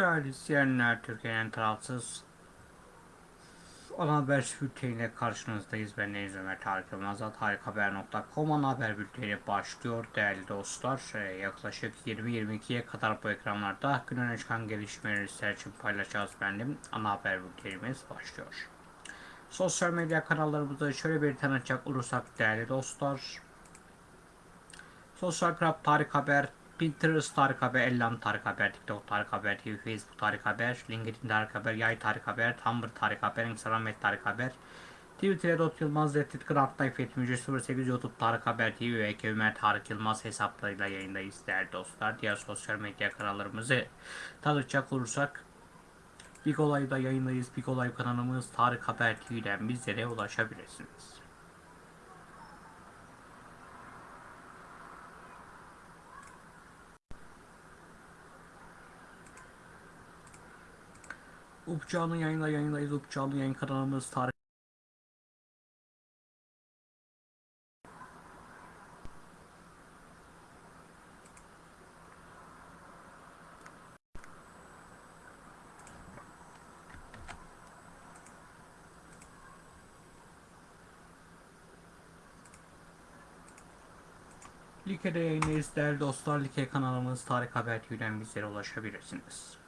Değerli izleyenler, Türkiye'nin tarafsız ana haber bülteniyle karşınızdayız. Ben Deniz Ömer Tarık Yılmaz. Tarikhaber.com ana haber bülteni başlıyor. Değerli dostlar, Ee, yaklaşık 20-22'ye kadar bu ekranlarda gün öne çıkan gelişmeleri sizler için paylaşacağız benim. Ana haber bültenimiz başlıyor. Sosyal medya kanallarımızda şöyle bir tanıtacak olursak değerli dostlar. Sosyal Club Tarık Haber, Pinterest Tarık Haber, Ellam Tarık Haber, TikTok Tarık Haber, TV, Facebook Tarık Haber, LinkedIn Tarık Haber, Yay Tarık Haber, Tumblr Tarık Haber, Instagram et Tarık Haber, Twitter'da Yılmaz Reddit Grant Life 08 YouTube Tarık Haber TV ve Ömer Tarık Yılmaz hesaplarıyla yayındayız değerli dostlar. Diğer sosyal medya kanallarımızı tanıtacak olursak Big Olay'da yayındayız. Big Olay kanalımız Tarık Haber TV'den bizlere ulaşabilirsiniz. Upçağı'nın yayında yayındayız. Upçağı'nın yayın kanalımız Tarık Like'de yayındayız değerli dostlar. Like kanalımız Tarık Haber TV'den bizlere ulaşabilirsiniz.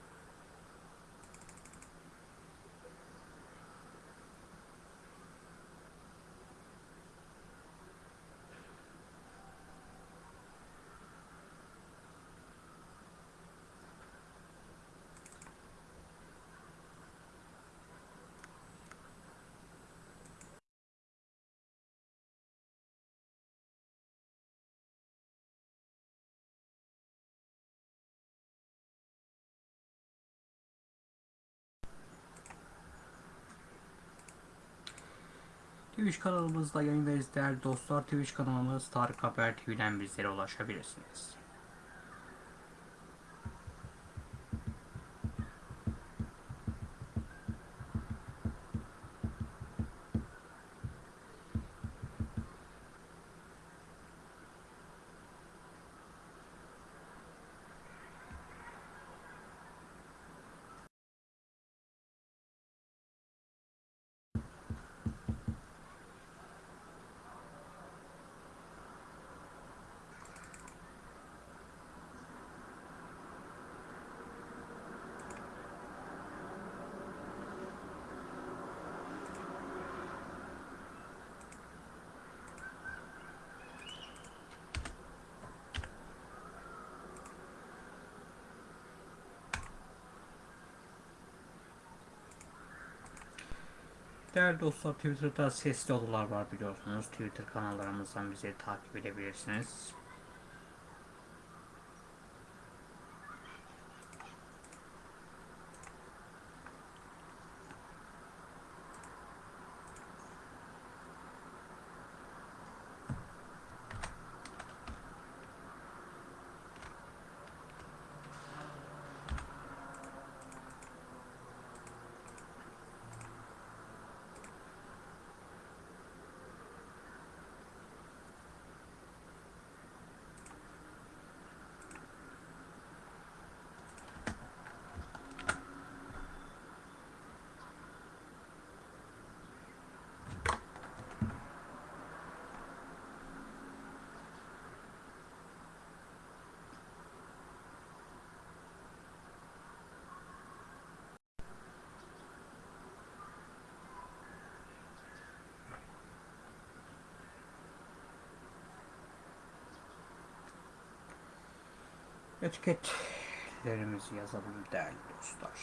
Twitch kanalımızda yayındayız değerli dostlar. Twitch kanalımız Tarık Haber TV'den bizlere ulaşabilirsiniz. Değerli dostlar Twitter'da sesli odalar var biliyorsunuz. Twitter kanallarımızdan bizi takip edebilirsiniz. Etiketlerimizi yazalım değerli dostlar.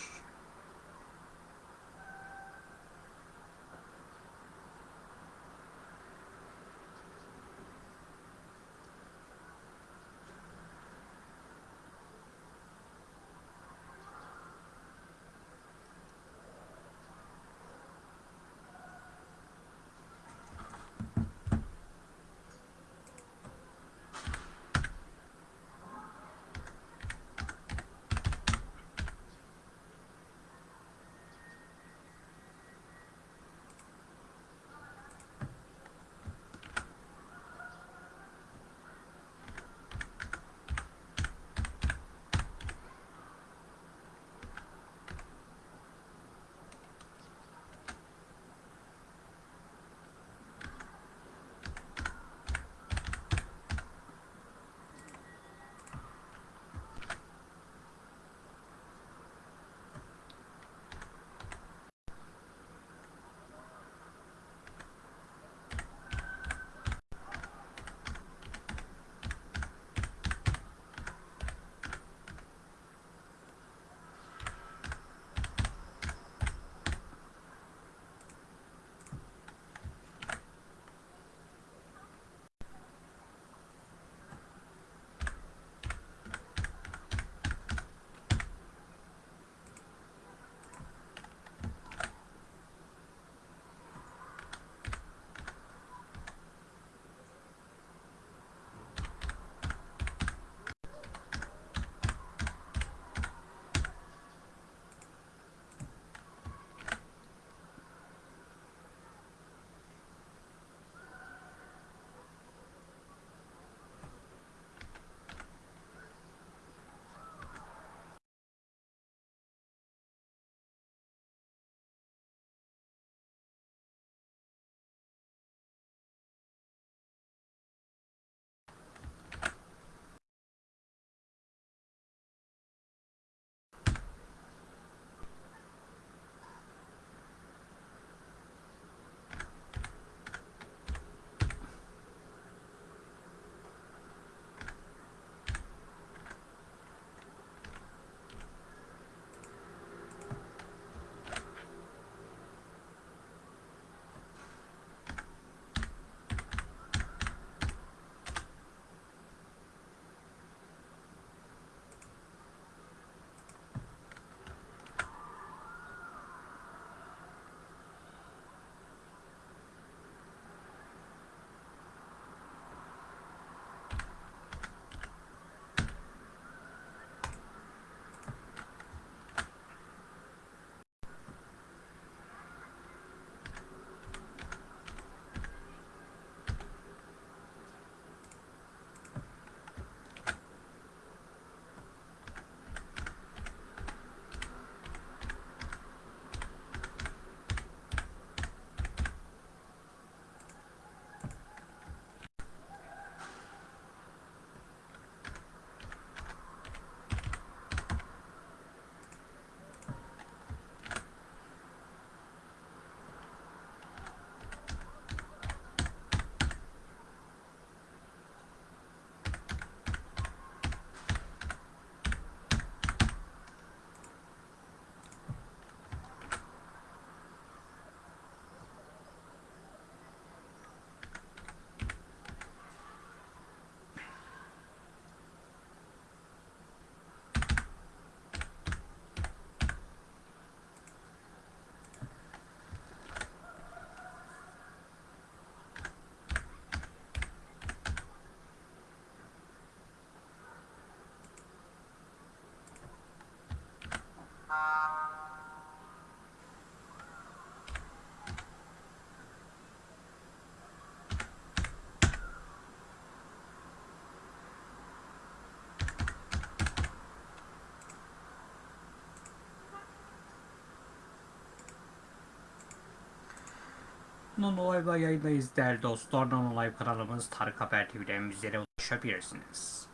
Non-Live yayındayız değerli dostlar. Non-Live kanalımız Tarık Haber TV'den bizlere ulaşabilirsiniz.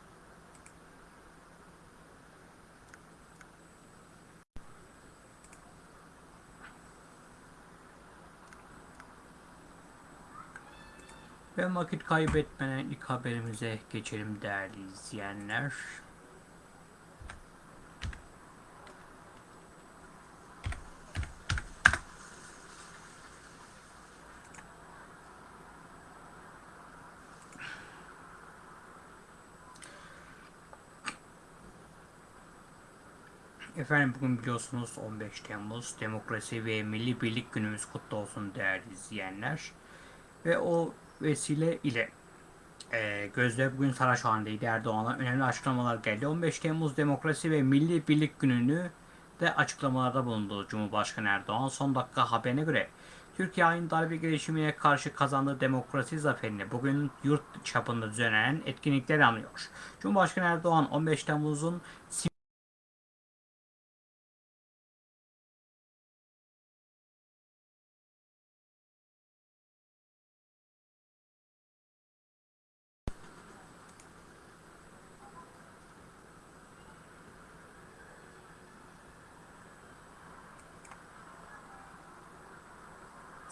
Ve vakit kaybetmeden ilk haberimize geçelim değerli izleyenler. Efendim bugün biliyorsunuz 15 Temmuz Demokrasi ve Milli Birlik Günümüz kutlu olsun değerli izleyenler. Ve o vesile ile e, gözler bugün Saraçhane'deydi Erdoğan'a önemli açıklamalar geldi. 15 Temmuz Demokrasi ve Milli Birlik Günü'nü de açıklamalarda bulundu Cumhurbaşkanı Erdoğan. Son dakika haberine göre Türkiye aynı darbe girişimine karşı kazandığı demokrasi zaferini bugün yurt çapında düzenlenen etkinlikler anlıyor. Cumhurbaşkanı Erdoğan 15 Temmuz'un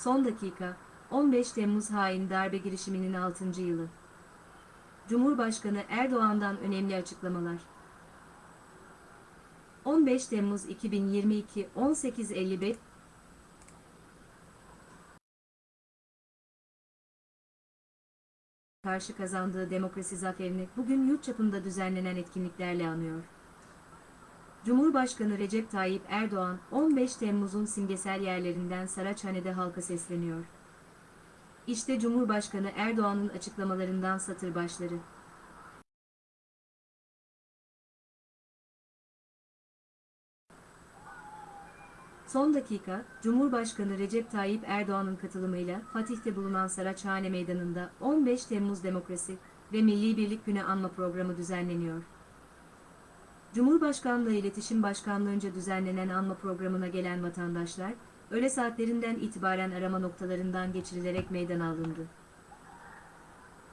Son dakika, 15 Temmuz hain darbe girişiminin 6. yılı. Cumhurbaşkanı Erdoğan'dan önemli açıklamalar. 15 Temmuz 2022 18.55 karşı kazandığı demokrasi zaferini bugün yurt çapında düzenlenen etkinliklerle anıyor. Cumhurbaşkanı Recep Tayyip Erdoğan, 15 Temmuz'un simgesel yerlerinden Saraçhane'de halka sesleniyor. İşte Cumhurbaşkanı Erdoğan'ın açıklamalarından satır başları. Son dakika, Cumhurbaşkanı Recep Tayyip Erdoğan'ın katılımıyla Fatih'te bulunan Saraçhane Meydanı'nda 15 Temmuz Demokrasi ve Milli Birlik Günü anma programı düzenleniyor. Cumhurbaşkanlığı İletişim Başkanlığı'nca düzenlenen anma programına gelen vatandaşlar, öğle saatlerinden itibaren arama noktalarından geçirilerek meydana alındı.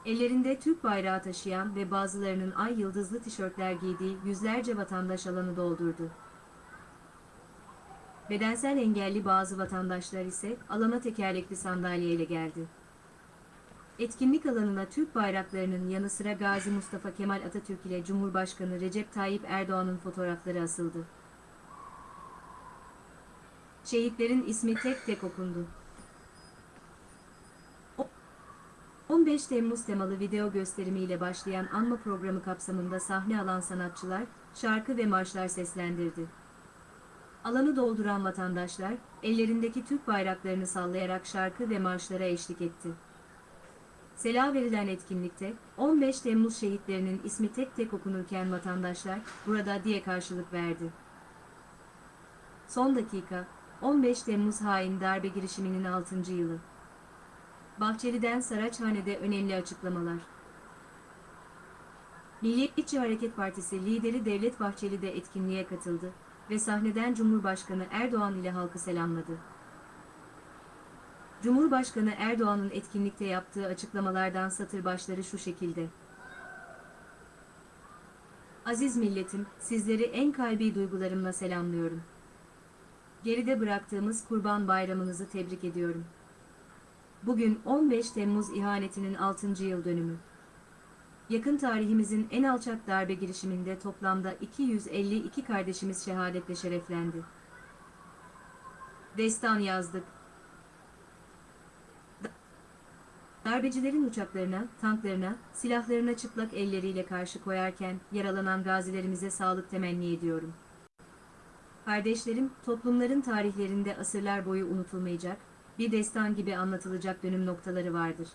Ellerinde Türk bayrağı taşıyan ve bazılarının ay yıldızlı tişörtler giydiği yüzlerce vatandaş alanı doldurdu. Bedensel engelli bazı vatandaşlar ise alana tekerlekli sandalyeyle geldi. Etkinlik alanına Türk bayraklarının yanı sıra Gazi Mustafa Kemal Atatürk ile Cumhurbaşkanı Recep Tayyip Erdoğan'ın fotoğrafları asıldı. Şehitlerin ismi tek tek okundu. O- 15 Temmuz temalı video gösterimiyle başlayan anma programı kapsamında sahne alan sanatçılar, şarkı ve marşlar seslendirdi. Alanı dolduran vatandaşlar, ellerindeki Türk bayraklarını sallayarak şarkı ve marşlara eşlik etti. Sela verilen etkinlikte 15 Temmuz şehitlerinin ismi tek tek okunurken vatandaşlar burada diye karşılık verdi. Son dakika 15 Temmuz hain darbe girişiminin 6. yılı. Bahçeli'den Saraçhane'de önemli açıklamalar. Milliyetçi Hareket Partisi lideri Devlet Bahçeli de etkinliğe katıldı ve sahneden Cumhurbaşkanı Erdoğan ile halkı selamladı. Cumhurbaşkanı Erdoğan'ın etkinlikte yaptığı açıklamalardan satır başları şu şekilde. Aziz milletim, sizleri en kalbi duygularımla selamlıyorum. Geride bıraktığımız Kurban Bayramınızı tebrik ediyorum. Bugün 15 Temmuz ihanetinin 6. yıl dönümü. Yakın tarihimizin en alçak darbe girişiminde toplamda 252 kardeşimiz şehadetle şereflendi. Destan yazdık, Darbecilerin uçaklarına, tanklarına, silahlarına çıplak elleriyle karşı koyarken yaralanan gazilerimize sağlık temenni ediyorum. Kardeşlerim, toplumların tarihlerinde asırlar boyu unutulmayacak, bir destan gibi anlatılacak dönüm noktaları vardır.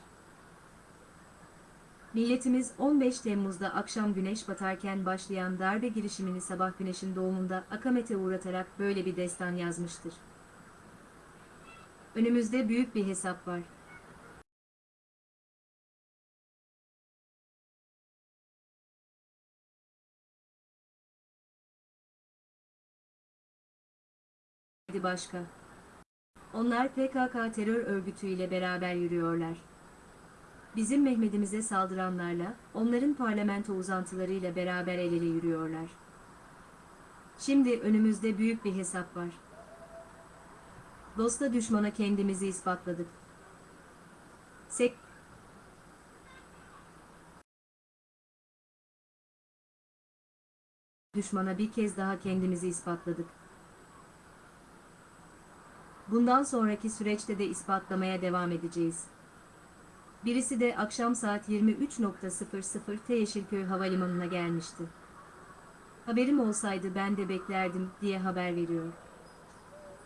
Milletimiz 15 Temmuz'da akşam güneş batarken başlayan darbe girişimini sabah güneşin doğumunda akamete uğratarak böyle bir destan yazmıştır. Önümüzde büyük bir hesap var. Başka. Onlar PKK terör örgütüyle beraber yürüyorlar. Bizim Mehmet'imize saldıranlarla, onların parlamento uzantılarıyla beraber el ele yürüyorlar. Şimdi önümüzde büyük bir hesap var. Dosta düşmana kendimizi ispatladık. Sek düşmana bir kez daha kendimizi ispatladık. Bundan sonraki süreçte de ispatlamaya devam edeceğiz. Birisi de akşam saat 23.00'te Yeşilköy Havalimanı'na gelmişti. Haberim olsaydı ben de beklerdim diye haber veriyor.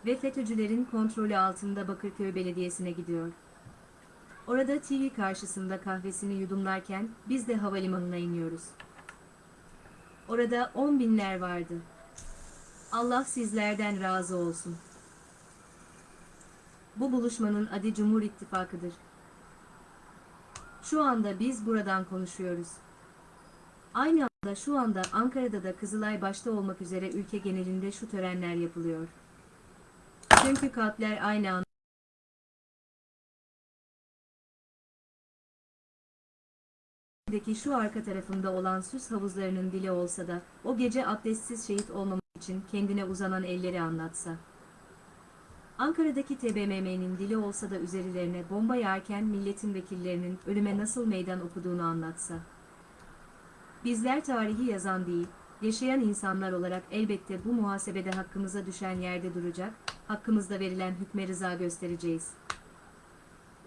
Ve FETÖ'cülerin kontrolü altında Bakırköy Belediyesi'ne gidiyor. Orada TV karşısında kahvesini yudumlarken biz de havalimanına iniyoruz. Orada on binler vardı. Allah sizlerden razı olsun. Bu buluşmanın adı Cumhur İttifakı'dır. Şu anda biz buradan konuşuyoruz. Aynı anda şu anda Ankara'da da Kızılay başta olmak üzere ülke genelinde şu törenler yapılıyor. Çünkü kalpler aynı anda Deki şu arka tarafında olan süs havuzlarının dili olsa da, o gece abdestsiz şehit olmamak için kendine uzanan elleri anlatsa. Ankara'daki TBMM'nin dili olsa da üzerlerine bomba yağarken milletin vekillerinin ölüme nasıl meydan okuduğunu anlatsa. Bizler tarihi yazan değil, yaşayan insanlar olarak elbette bu muhasebede hakkımıza düşen yerde duracak, hakkımızda verilen hükme rıza göstereceğiz.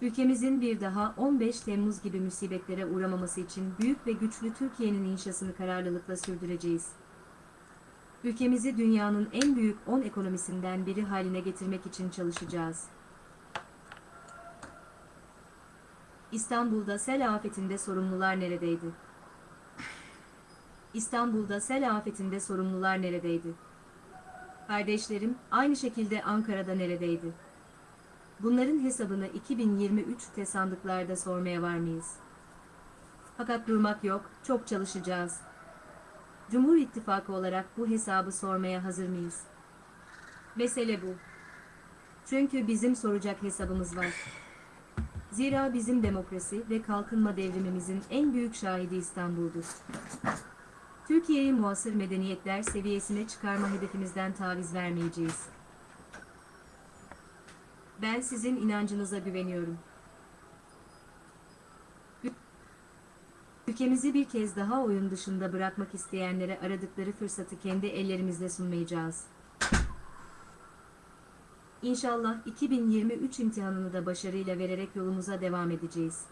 Ülkemizin bir daha 15 Temmuz gibi musibetlere uğramaması için büyük ve güçlü Türkiye'nin inşasını kararlılıkla sürdüreceğiz. Ülkemizi dünyanın en büyük 10 ekonomisinden biri haline getirmek için çalışacağız. İstanbul'da sel afetinde sorumlular neredeydi? İstanbul'da sel afetinde sorumlular neredeydi? Kardeşlerim, aynı şekilde Ankara'da neredeydi? Bunların hesabını 2023'te sandıklarda sormaya var mıyız? Fakat durmak yok, çok çalışacağız. Cumhur İttifakı olarak bu hesabı sormaya hazır mıyız? Mesele bu. Çünkü bizim soracak hesabımız var. Zira bizim demokrasi ve kalkınma devrimimizin en büyük şahidi İstanbul'dur. Türkiye'yi muasır medeniyetler seviyesine çıkarma hedefimizden taviz vermeyeceğiz. Ben sizin inancınıza güveniyorum. Ülkemizi bir kez daha oyun dışında bırakmak isteyenlere aradıkları fırsatı kendi ellerimizle sunmayacağız. İnşallah 2023 imtihanını da başarıyla vererek yolumuza devam edeceğiz.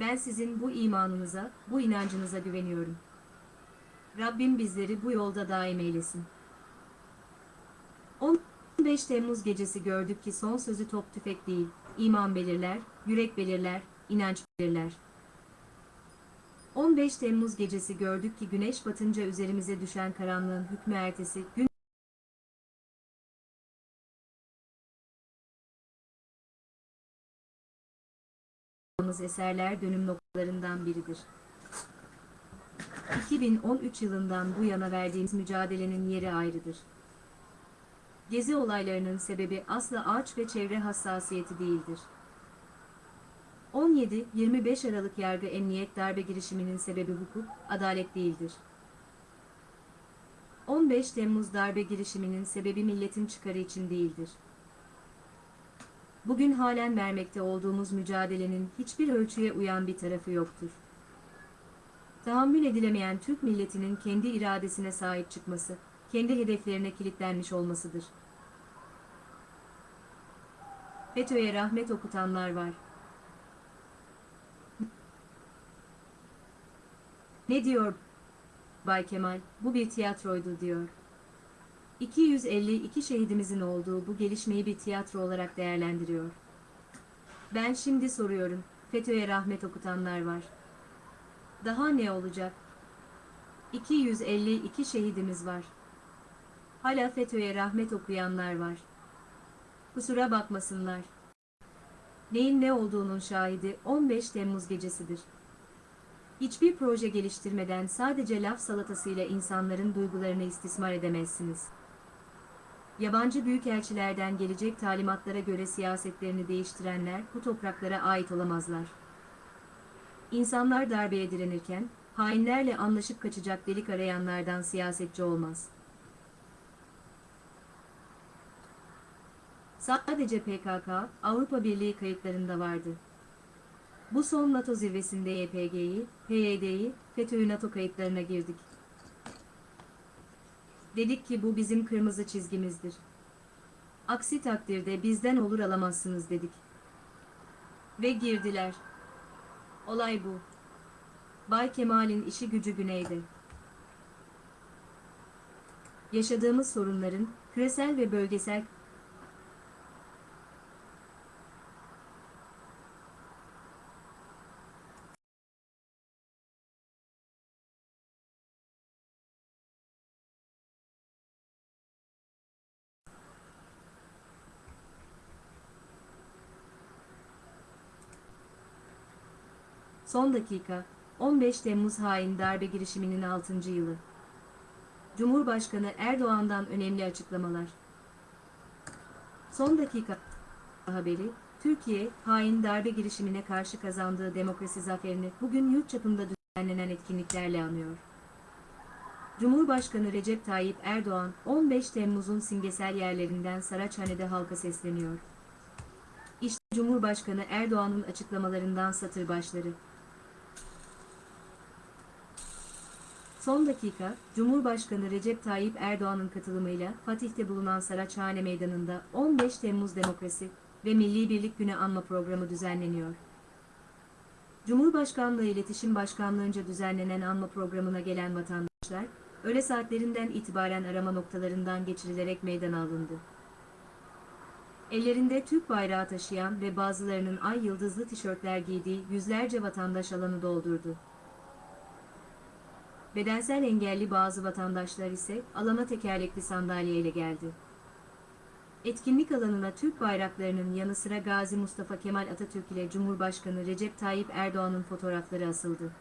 Ben sizin bu imanınıza, bu inancınıza güveniyorum. Rabbim bizleri bu yolda daim eylesin. 15 Temmuz gecesi gördük ki son sözü top tüfek değil, iman belirler, yürek belirler, inanç belirler. 15 Temmuz gecesi gördük ki güneş batınca üzerimize düşen karanlığın hükmü ertesi gün eserler dönüm noktalarından biridir. 2013 yılından bu yana verdiğimiz mücadelenin yeri ayrıdır. Gezi olaylarının sebebi asla ağaç ve çevre hassasiyeti değildir. 17-25 Aralık yargı emniyet darbe girişiminin sebebi hukuk, adalet değildir. 15 Temmuz darbe girişiminin sebebi milletin çıkarı için değildir. Bugün halen vermekte olduğumuz mücadelenin hiçbir ölçüye uyan bir tarafı yoktur. Tahammül edilemeyen Türk milletinin kendi iradesine sahip çıkması, kendi hedeflerine kilitlenmiş olmasıdır. FETÖ'ye rahmet okutanlar var. Ne diyor Bay Kemal? Bu bir tiyatroydu diyor. 252 şehidimizin olduğu bu gelişmeyi bir tiyatro olarak değerlendiriyor. Ben şimdi soruyorum, FETÖ'ye rahmet okutanlar var. Daha ne olacak? 252 şehidimiz var. Hala FETÖ'ye rahmet okuyanlar var. Kusura bakmasınlar. Neyin ne olduğunun şahidi 15 Temmuz gecesidir. Hiçbir proje geliştirmeden sadece laf salatasıyla insanların duygularını istismar edemezsiniz. Yabancı büyükelçilerden gelecek talimatlara göre siyasetlerini değiştirenler bu topraklara ait olamazlar. İnsanlar darbeye direnirken, hainlerle anlaşıp kaçacak delik arayanlardan siyasetçi olmaz. Sadece PKK, Avrupa Birliği kayıtlarında vardı. Bu son NATO zirvesinde YPG'yi, PYD'yi, FETÖ'yü NATO kayıtlarına girdik. Dedik ki bu bizim kırmızı çizgimizdir. Aksi takdirde bizden olur alamazsınız dedik. Ve girdiler. Olay bu. Bay Kemal'in işi gücü güneyde. Yaşadığımız sorunların küresel ve bölgesel Son dakika, 15 Temmuz hain darbe girişiminin 6. yılı. Cumhurbaşkanı Erdoğan'dan önemli açıklamalar. Son dakika haberi, Türkiye, hain darbe girişimine karşı kazandığı demokrasi zaferini bugün yurt çapında düzenlenen etkinliklerle anıyor. Cumhurbaşkanı Recep Tayyip Erdoğan, 15 Temmuz'un simgesel yerlerinden Saraçhane'de halka sesleniyor. İşte Cumhurbaşkanı Erdoğan'ın açıklamalarından satır başları. Son dakika, Cumhurbaşkanı Recep Tayyip Erdoğan'ın katılımıyla Fatih'te bulunan Saraçhane Meydanı'nda 15 Temmuz Demokrasi ve Milli Birlik Günü anma programı düzenleniyor. Cumhurbaşkanlığı İletişim Başkanlığı'nca düzenlenen anma programına gelen vatandaşlar, öğle saatlerinden itibaren arama noktalarından geçirilerek meydana alındı. Ellerinde Türk bayrağı taşıyan ve bazılarının ay yıldızlı tişörtler giydiği yüzlerce vatandaş alanı doldurdu. Bedensel engelli bazı vatandaşlar ise alana tekerlekli sandalyeyle geldi. Etkinlik alanına Türk bayraklarının yanı sıra Gazi Mustafa Kemal Atatürk ile Cumhurbaşkanı Recep Tayyip Erdoğan'ın fotoğrafları asıldı.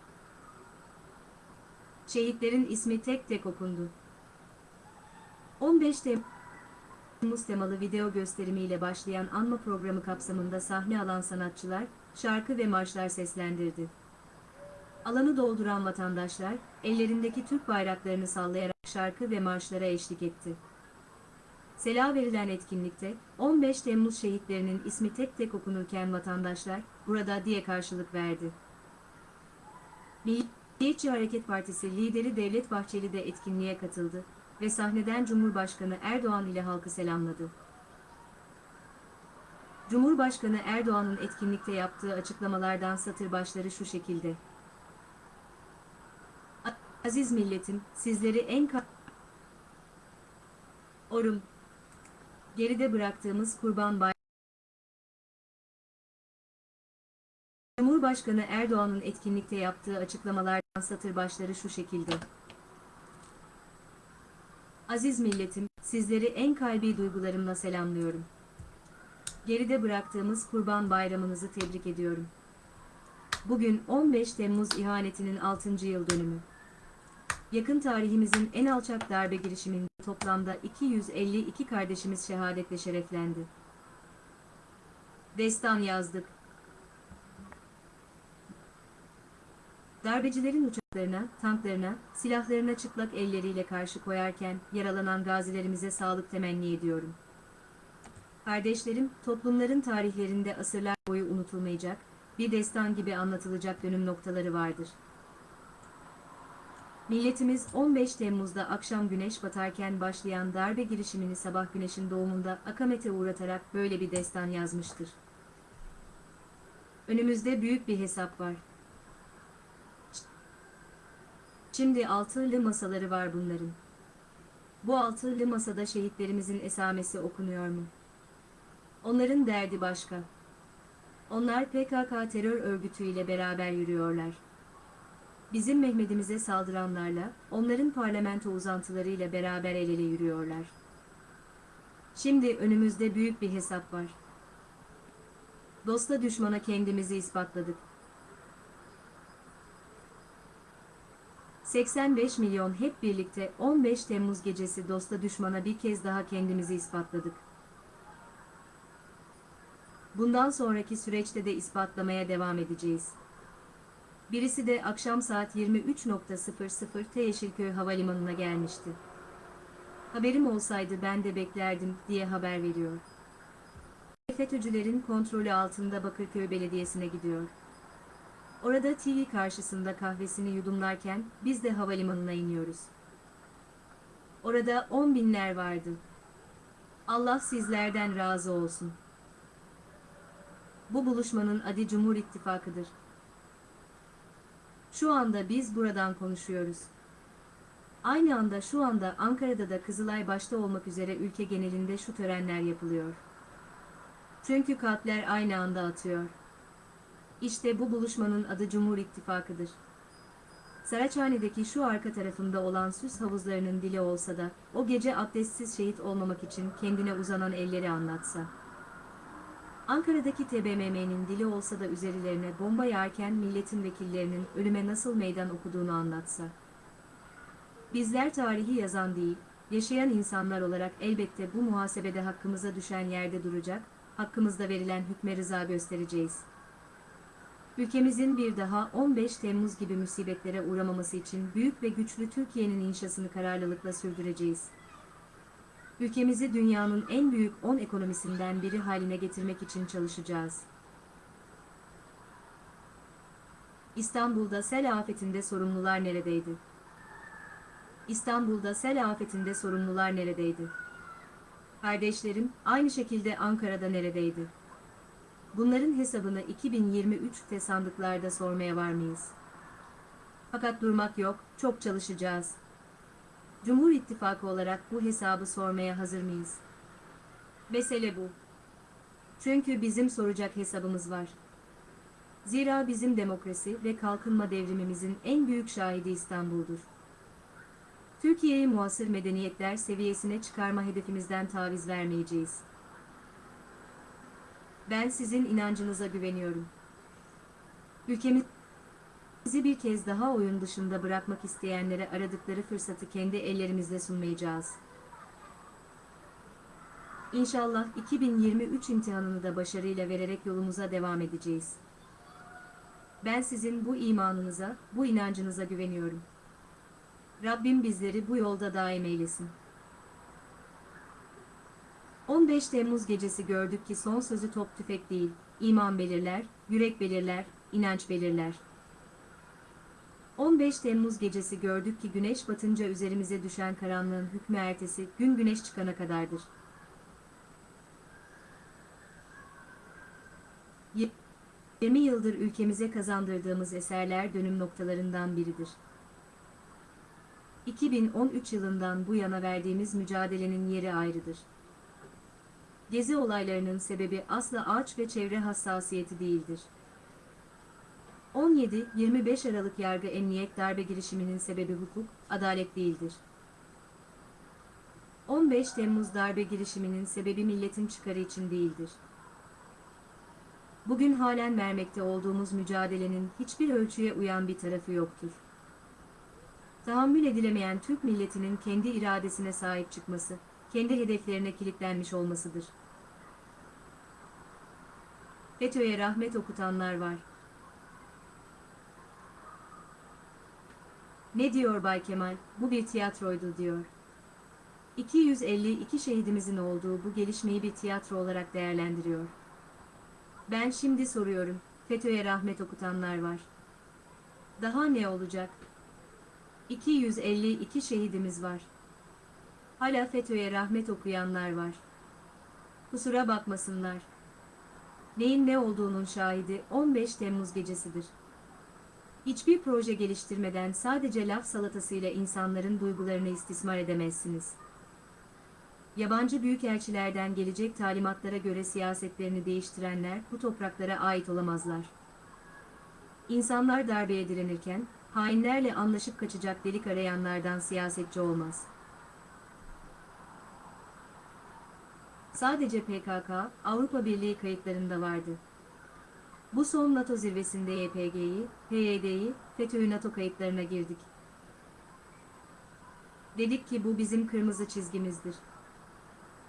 Şehitlerin ismi tek tek okundu. 15 Temmuz temalı video gösterimiyle başlayan anma programı kapsamında sahne alan sanatçılar, şarkı ve marşlar seslendirdi. Alanı dolduran vatandaşlar, ellerindeki Türk bayraklarını sallayarak şarkı ve marşlara eşlik etti. Sela verilen etkinlikte, 15 Temmuz şehitlerinin ismi tek tek okunurken vatandaşlar, burada diye karşılık verdi. Milliyetçi Hareket Partisi lideri Devlet Bahçeli de etkinliğe katıldı ve sahneden Cumhurbaşkanı Erdoğan ile halkı selamladı. Cumhurbaşkanı Erdoğan'ın etkinlikte yaptığı açıklamalardan satır başları şu şekilde. Aziz milletim, sizleri en Orum. Geride bıraktığımız Kurban Bayramı. Cumhurbaşkanı Erdoğan'ın etkinlikte yaptığı açıklamalardan satır başları şu şekilde. Aziz milletim, sizleri en kalbi duygularımla selamlıyorum. Geride bıraktığımız Kurban Bayramınızı tebrik ediyorum. Bugün 15 Temmuz ihanetinin 6. yıl dönümü. Yakın tarihimizin en alçak darbe girişiminde toplamda 252 kardeşimiz şehadetle şereflendi. Destan yazdık. Darbecilerin uçaklarına, tanklarına, silahlarına çıplak elleriyle karşı koyarken yaralanan gazilerimize sağlık temenni ediyorum. Kardeşlerim, toplumların tarihlerinde asırlar boyu unutulmayacak, bir destan gibi anlatılacak dönüm noktaları vardır. Milletimiz 15 Temmuz'da akşam güneş batarken başlayan darbe girişimini sabah güneşin doğumunda akamete uğratarak böyle bir destan yazmıştır. Önümüzde büyük bir hesap var. Şimdi altılı masaları var bunların. Bu altılı masada şehitlerimizin esamesi okunuyor mu? Onların derdi başka. Onlar PKK terör örgütüyle beraber yürüyorlar. Bizim Mehmet'imize saldıranlarla, onların parlamento uzantılarıyla beraber el ele yürüyorlar. Şimdi önümüzde büyük bir hesap var. Dosta düşmana kendimizi ispatladık. 85 milyon hep birlikte 15 Temmuz gecesi dosta düşmana bir kez daha kendimizi ispatladık. Bundan sonraki süreçte de ispatlamaya devam edeceğiz. Birisi de akşam saat 23.00'te Yeşilköy Havalimanı'na gelmişti. Haberim olsaydı ben de beklerdim diye haber veriyor. FETÖ'cülerin kontrolü altında Bakırköy Belediyesi'ne gidiyor. Orada TV karşısında kahvesini yudumlarken biz de havalimanına iniyoruz. Orada on binler vardı. Allah sizlerden razı olsun. Bu buluşmanın adı Cumhur İttifakı'dır. Şu anda biz buradan konuşuyoruz. Aynı anda şu anda Ankara'da da Kızılay başta olmak üzere ülke genelinde şu törenler yapılıyor. Çünkü kalpler aynı anda atıyor. İşte bu buluşmanın adı Cumhur İttifakı'dır. Saraçhane'deki şu arka tarafında olan süs havuzlarının dili olsa da, o gece abdestsiz şehit olmamak için kendine uzanan elleri anlatsa. Ankara'daki TBMM'nin dili olsa da üzerlerine bomba yağarken milletin vekillerinin ölüme nasıl meydan okuduğunu anlatsa. Bizler tarihi yazan değil, yaşayan insanlar olarak elbette bu muhasebede hakkımıza düşen yerde duracak, hakkımızda verilen hükme rıza göstereceğiz. Ülkemizin bir daha 15 Temmuz gibi musibetlere uğramaması için büyük ve güçlü Türkiye'nin inşasını kararlılıkla sürdüreceğiz. Ülkemizi dünyanın en büyük 10 ekonomisinden biri haline getirmek için çalışacağız. İstanbul'da sel afetinde sorumlular neredeydi? İstanbul'da sel afetinde sorumlular neredeydi? Kardeşlerim, aynı şekilde Ankara'da neredeydi? Bunların hesabını 2023'te sandıklarda sormaya var mıyız? Fakat durmak yok, çok çalışacağız. Cumhur İttifakı olarak bu hesabı sormaya hazır mıyız? Mesele bu. Çünkü bizim soracak hesabımız var. Zira bizim demokrasi ve kalkınma devrimimizin en büyük şahidi İstanbul'dur. Türkiye'yi muasır medeniyetler seviyesine çıkarma hedefimizden taviz vermeyeceğiz. Ben sizin inancınıza güveniyorum. Ülkemizi bir kez daha oyun dışında bırakmak isteyenlere aradıkları fırsatı kendi ellerimizle sunmayacağız. İnşallah 2023 imtihanını da başarıyla vererek yolumuza devam edeceğiz. Ben sizin bu imanınıza, bu inancınıza güveniyorum. Rabbim bizleri bu yolda daim eylesin. 15 Temmuz gecesi gördük ki son sözü top tüfek değil, iman belirler, yürek belirler, inanç belirler. 15 Temmuz gecesi gördük ki güneş batınca üzerimize düşen karanlığın hükmü ertesi gün güneş çıkana kadardır. Ye- 20 yıldır ülkemize kazandırdığımız eserler dönüm noktalarından biridir. 2013 yılından bu yana verdiğimiz mücadelenin yeri ayrıdır. Gezi olaylarının sebebi asla ağaç ve çevre hassasiyeti değildir. 17-25 Aralık yargı emniyet darbe girişiminin sebebi hukuk, adalet değildir. 15 Temmuz darbe girişiminin sebebi milletin çıkarı için değildir. Bugün halen vermekte olduğumuz mücadelenin hiçbir ölçüye uyan bir tarafı yoktur. Tahammül edilemeyen Türk milletinin kendi iradesine sahip çıkması, kendi hedeflerine kilitlenmiş olmasıdır. FETÖ'ye rahmet okutanlar var. Ne diyor Bay Kemal? Bu bir tiyatroydu diyor. 252 şehidimizin olduğu bu gelişmeyi bir tiyatro olarak değerlendiriyor. Ben şimdi soruyorum. FETÖ'ye rahmet okutanlar var. Daha ne olacak? 252 şehidimiz var. Hala FETÖ'ye rahmet okuyanlar var. Kusura bakmasınlar. Neyin ne olduğunun şahidi 15 Temmuz gecesidir. Hiçbir proje geliştirmeden sadece laf salatasıyla insanların duygularını istismar edemezsiniz. Yabancı büyükelçilerden gelecek talimatlara göre siyasetlerini değiştirenler bu topraklara ait olamazlar. İnsanlar darbeye direnirken, hainlerle anlaşıp kaçacak delik arayanlardan siyasetçi olmaz. Sadece PKK, Avrupa Birliği kayıtlarında vardı. Bu son NATO zirvesinde YPG'yi, PYD'yi, FETÖ'yü NATO kayıtlarına girdik. Dedik ki bu bizim kırmızı çizgimizdir.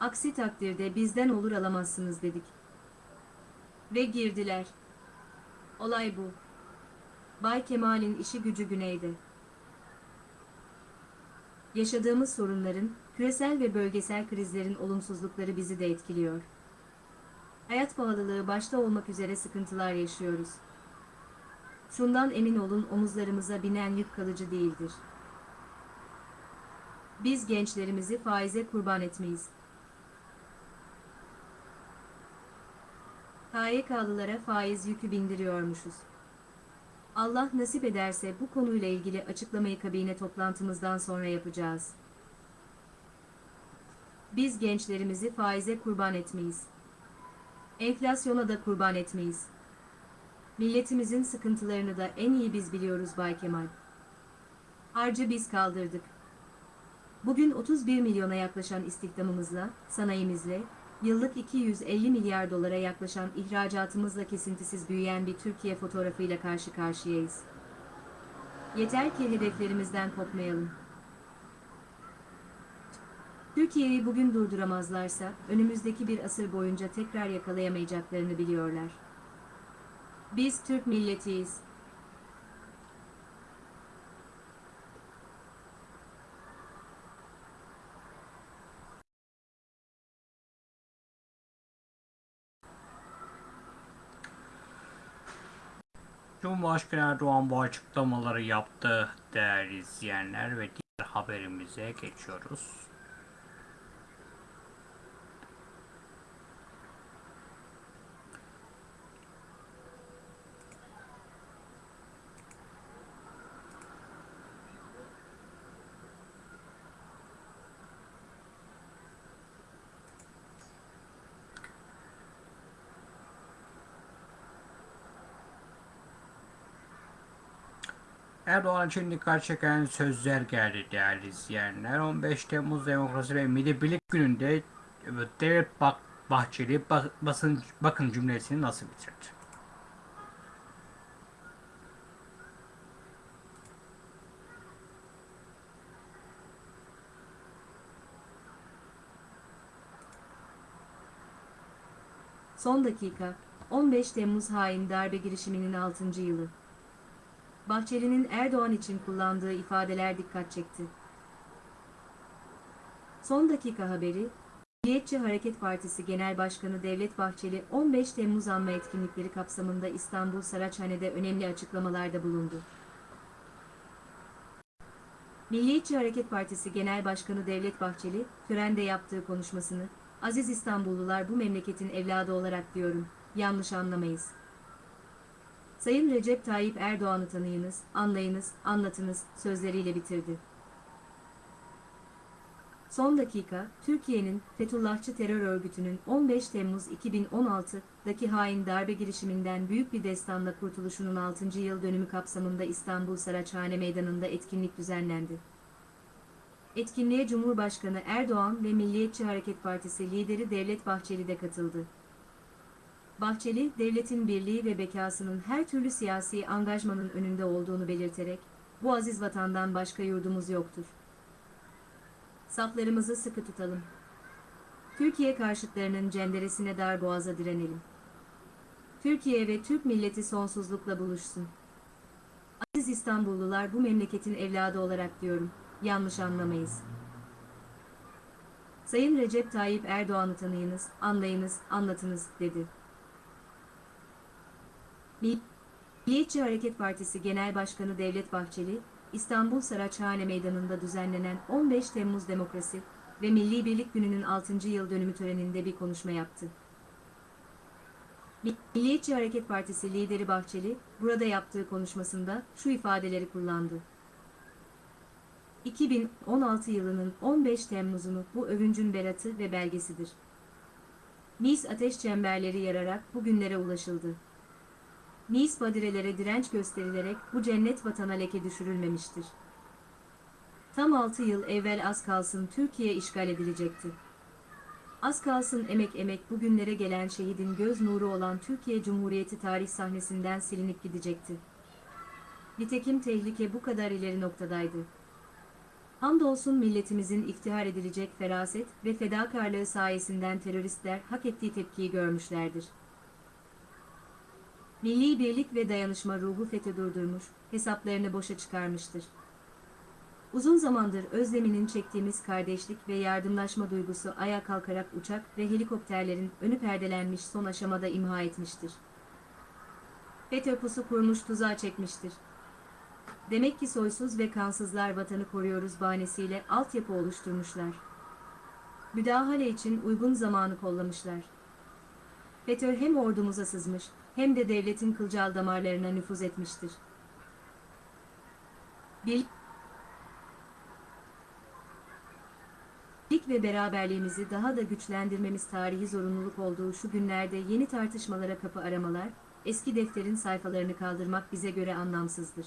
Aksi takdirde bizden olur alamazsınız dedik. Ve girdiler. Olay bu. Bay Kemal'in işi gücü güneyde. Yaşadığımız sorunların, küresel ve bölgesel krizlerin olumsuzlukları bizi de etkiliyor. Hayat pahalılığı başta olmak üzere sıkıntılar yaşıyoruz. Şundan emin olun omuzlarımıza binen yük kalıcı değildir. Biz gençlerimizi faize kurban etmeyiz. KYK'lılara faiz yükü bindiriyormuşuz. Allah nasip ederse bu konuyla ilgili açıklamayı kabine toplantımızdan sonra yapacağız. Biz gençlerimizi faize kurban etmeyiz. Enflasyona da kurban etmeyiz. Milletimizin sıkıntılarını da en iyi biz biliyoruz Bay Kemal. Harcı biz kaldırdık. Bugün 31 milyona yaklaşan istihdamımızla, sanayimizle, yıllık 250 milyar dolara yaklaşan ihracatımızla kesintisiz büyüyen bir Türkiye fotoğrafıyla karşı karşıyayız. Yeter ki hedeflerimizden kopmayalım. Türkiye'yi bugün durduramazlarsa, önümüzdeki bir asır boyunca tekrar yakalayamayacaklarını biliyorlar. Biz Türk milletiyiz. Cumhurbaşkanı Erdoğan bu açıklamaları yaptı değerli izleyenler ve diğer haberimize geçiyoruz. Erdoğan için dikkat çeken sözler geldi değerli izleyenler. 15 Temmuz Demokrasi ve Milli Birlik Günü'nde Devlet Bak Bahçeli ba- basın, bakın cümlesini nasıl bitirdi? Son dakika, 15 Temmuz hain darbe girişiminin 6. yılı. Bahçeli'nin Erdoğan için kullandığı ifadeler dikkat çekti. Son dakika haberi, Milliyetçi Hareket Partisi Genel Başkanı Devlet Bahçeli 15 Temmuz anma etkinlikleri kapsamında İstanbul Saraçhane'de önemli açıklamalarda bulundu. Milliyetçi Hareket Partisi Genel Başkanı Devlet Bahçeli, törende yaptığı konuşmasını, Aziz İstanbullular bu memleketin evladı olarak diyorum, yanlış anlamayız. Sayın Recep Tayyip Erdoğan'ı tanıyınız, anlayınız, anlatınız sözleriyle bitirdi. Son dakika, Türkiye'nin Fethullahçı terör örgütünün 15 Temmuz 2016'daki hain darbe girişiminden büyük bir destanla kurtuluşunun 6. yıl dönümü kapsamında İstanbul Saraçhane Meydanı'nda etkinlik düzenlendi. Etkinliğe Cumhurbaşkanı Erdoğan ve Milliyetçi Hareket Partisi lideri Devlet Bahçeli de katıldı. Bahçeli, devletin birliği ve bekasının her türlü siyasi angajmanın önünde olduğunu belirterek, bu aziz vatandan başka yurdumuz yoktur. Saflarımızı sıkı tutalım. Türkiye karşıtlarının cenderesine dar boğaza direnelim. Türkiye ve Türk milleti sonsuzlukla buluşsun. Aziz İstanbullular bu memleketin evladı olarak diyorum, yanlış anlamayız. Sayın Recep Tayyip Erdoğan'ı tanıyınız, anlayınız, anlatınız, dedi. Milliyetçi Hareket Partisi Genel Başkanı Devlet Bahçeli, İstanbul Saraçhane Meydanı'nda düzenlenen 15 Temmuz Demokrasi ve Milli Birlik Günü'nün 6. yıl dönümü töreninde bir konuşma yaptı. Milliyetçi Hareket Partisi lideri Bahçeli, burada yaptığı konuşmasında şu ifadeleri kullandı. 2016 yılının 15 Temmuz'unu bu övüncün beratı ve belgesidir. Mis ateş çemberleri yararak bugünlere ulaşıldı. Nis badirelere direnç gösterilerek bu cennet vatana leke düşürülmemiştir. Tam 6 yıl evvel az kalsın Türkiye işgal edilecekti. Az kalsın emek emek bugünlere gelen şehidin göz nuru olan Türkiye Cumhuriyeti tarih sahnesinden silinip gidecekti. Nitekim tehlike bu kadar ileri noktadaydı. Hamdolsun milletimizin iftihar edilecek feraset ve fedakarlığı sayesinden teröristler hak ettiği tepkiyi görmüşlerdir. Milli birlik ve dayanışma ruhu FETÖ durdurmuş, hesaplarını boşa çıkarmıştır. Uzun zamandır özleminin çektiğimiz kardeşlik ve yardımlaşma duygusu ayağa kalkarak uçak ve helikopterlerin önü perdelenmiş son aşamada imha etmiştir. FETÖ pusu kurmuş tuzağa çekmiştir. Demek ki soysuz ve kansızlar vatanı koruyoruz bahanesiyle altyapı oluşturmuşlar. Müdahale için uygun zamanı kollamışlar. FETÖ hem ordumuza sızmış, hem de devletin kılcal damarlarına nüfuz etmiştir. Birlik ve beraberliğimizi daha da güçlendirmemiz tarihi zorunluluk olduğu şu günlerde yeni tartışmalara kapı aramalar, eski defterin sayfalarını kaldırmak bize göre anlamsızdır.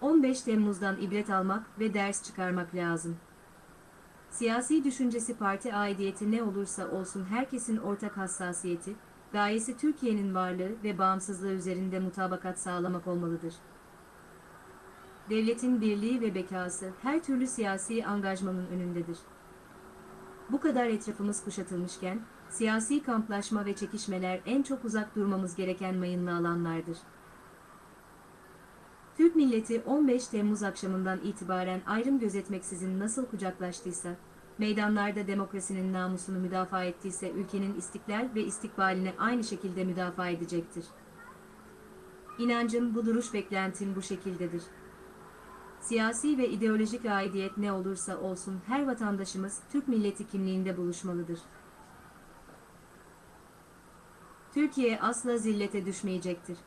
15 Temmuz'dan ibret almak ve ders çıkarmak lazım. Siyasi düşüncesi parti aidiyeti ne olursa olsun herkesin ortak hassasiyeti, gayesi Türkiye'nin varlığı ve bağımsızlığı üzerinde mutabakat sağlamak olmalıdır. Devletin birliği ve bekası her türlü siyasi angajmanın önündedir. Bu kadar etrafımız kuşatılmışken, siyasi kamplaşma ve çekişmeler en çok uzak durmamız gereken mayınlı alanlardır. Türk milleti 15 Temmuz akşamından itibaren ayrım gözetmeksizin nasıl kucaklaştıysa, meydanlarda demokrasinin namusunu müdafaa ettiyse ülkenin istiklal ve istikbalini aynı şekilde müdafaa edecektir. İnancım bu duruş beklentim bu şekildedir. Siyasi ve ideolojik aidiyet ne olursa olsun her vatandaşımız Türk milleti kimliğinde buluşmalıdır. Türkiye asla zillete düşmeyecektir.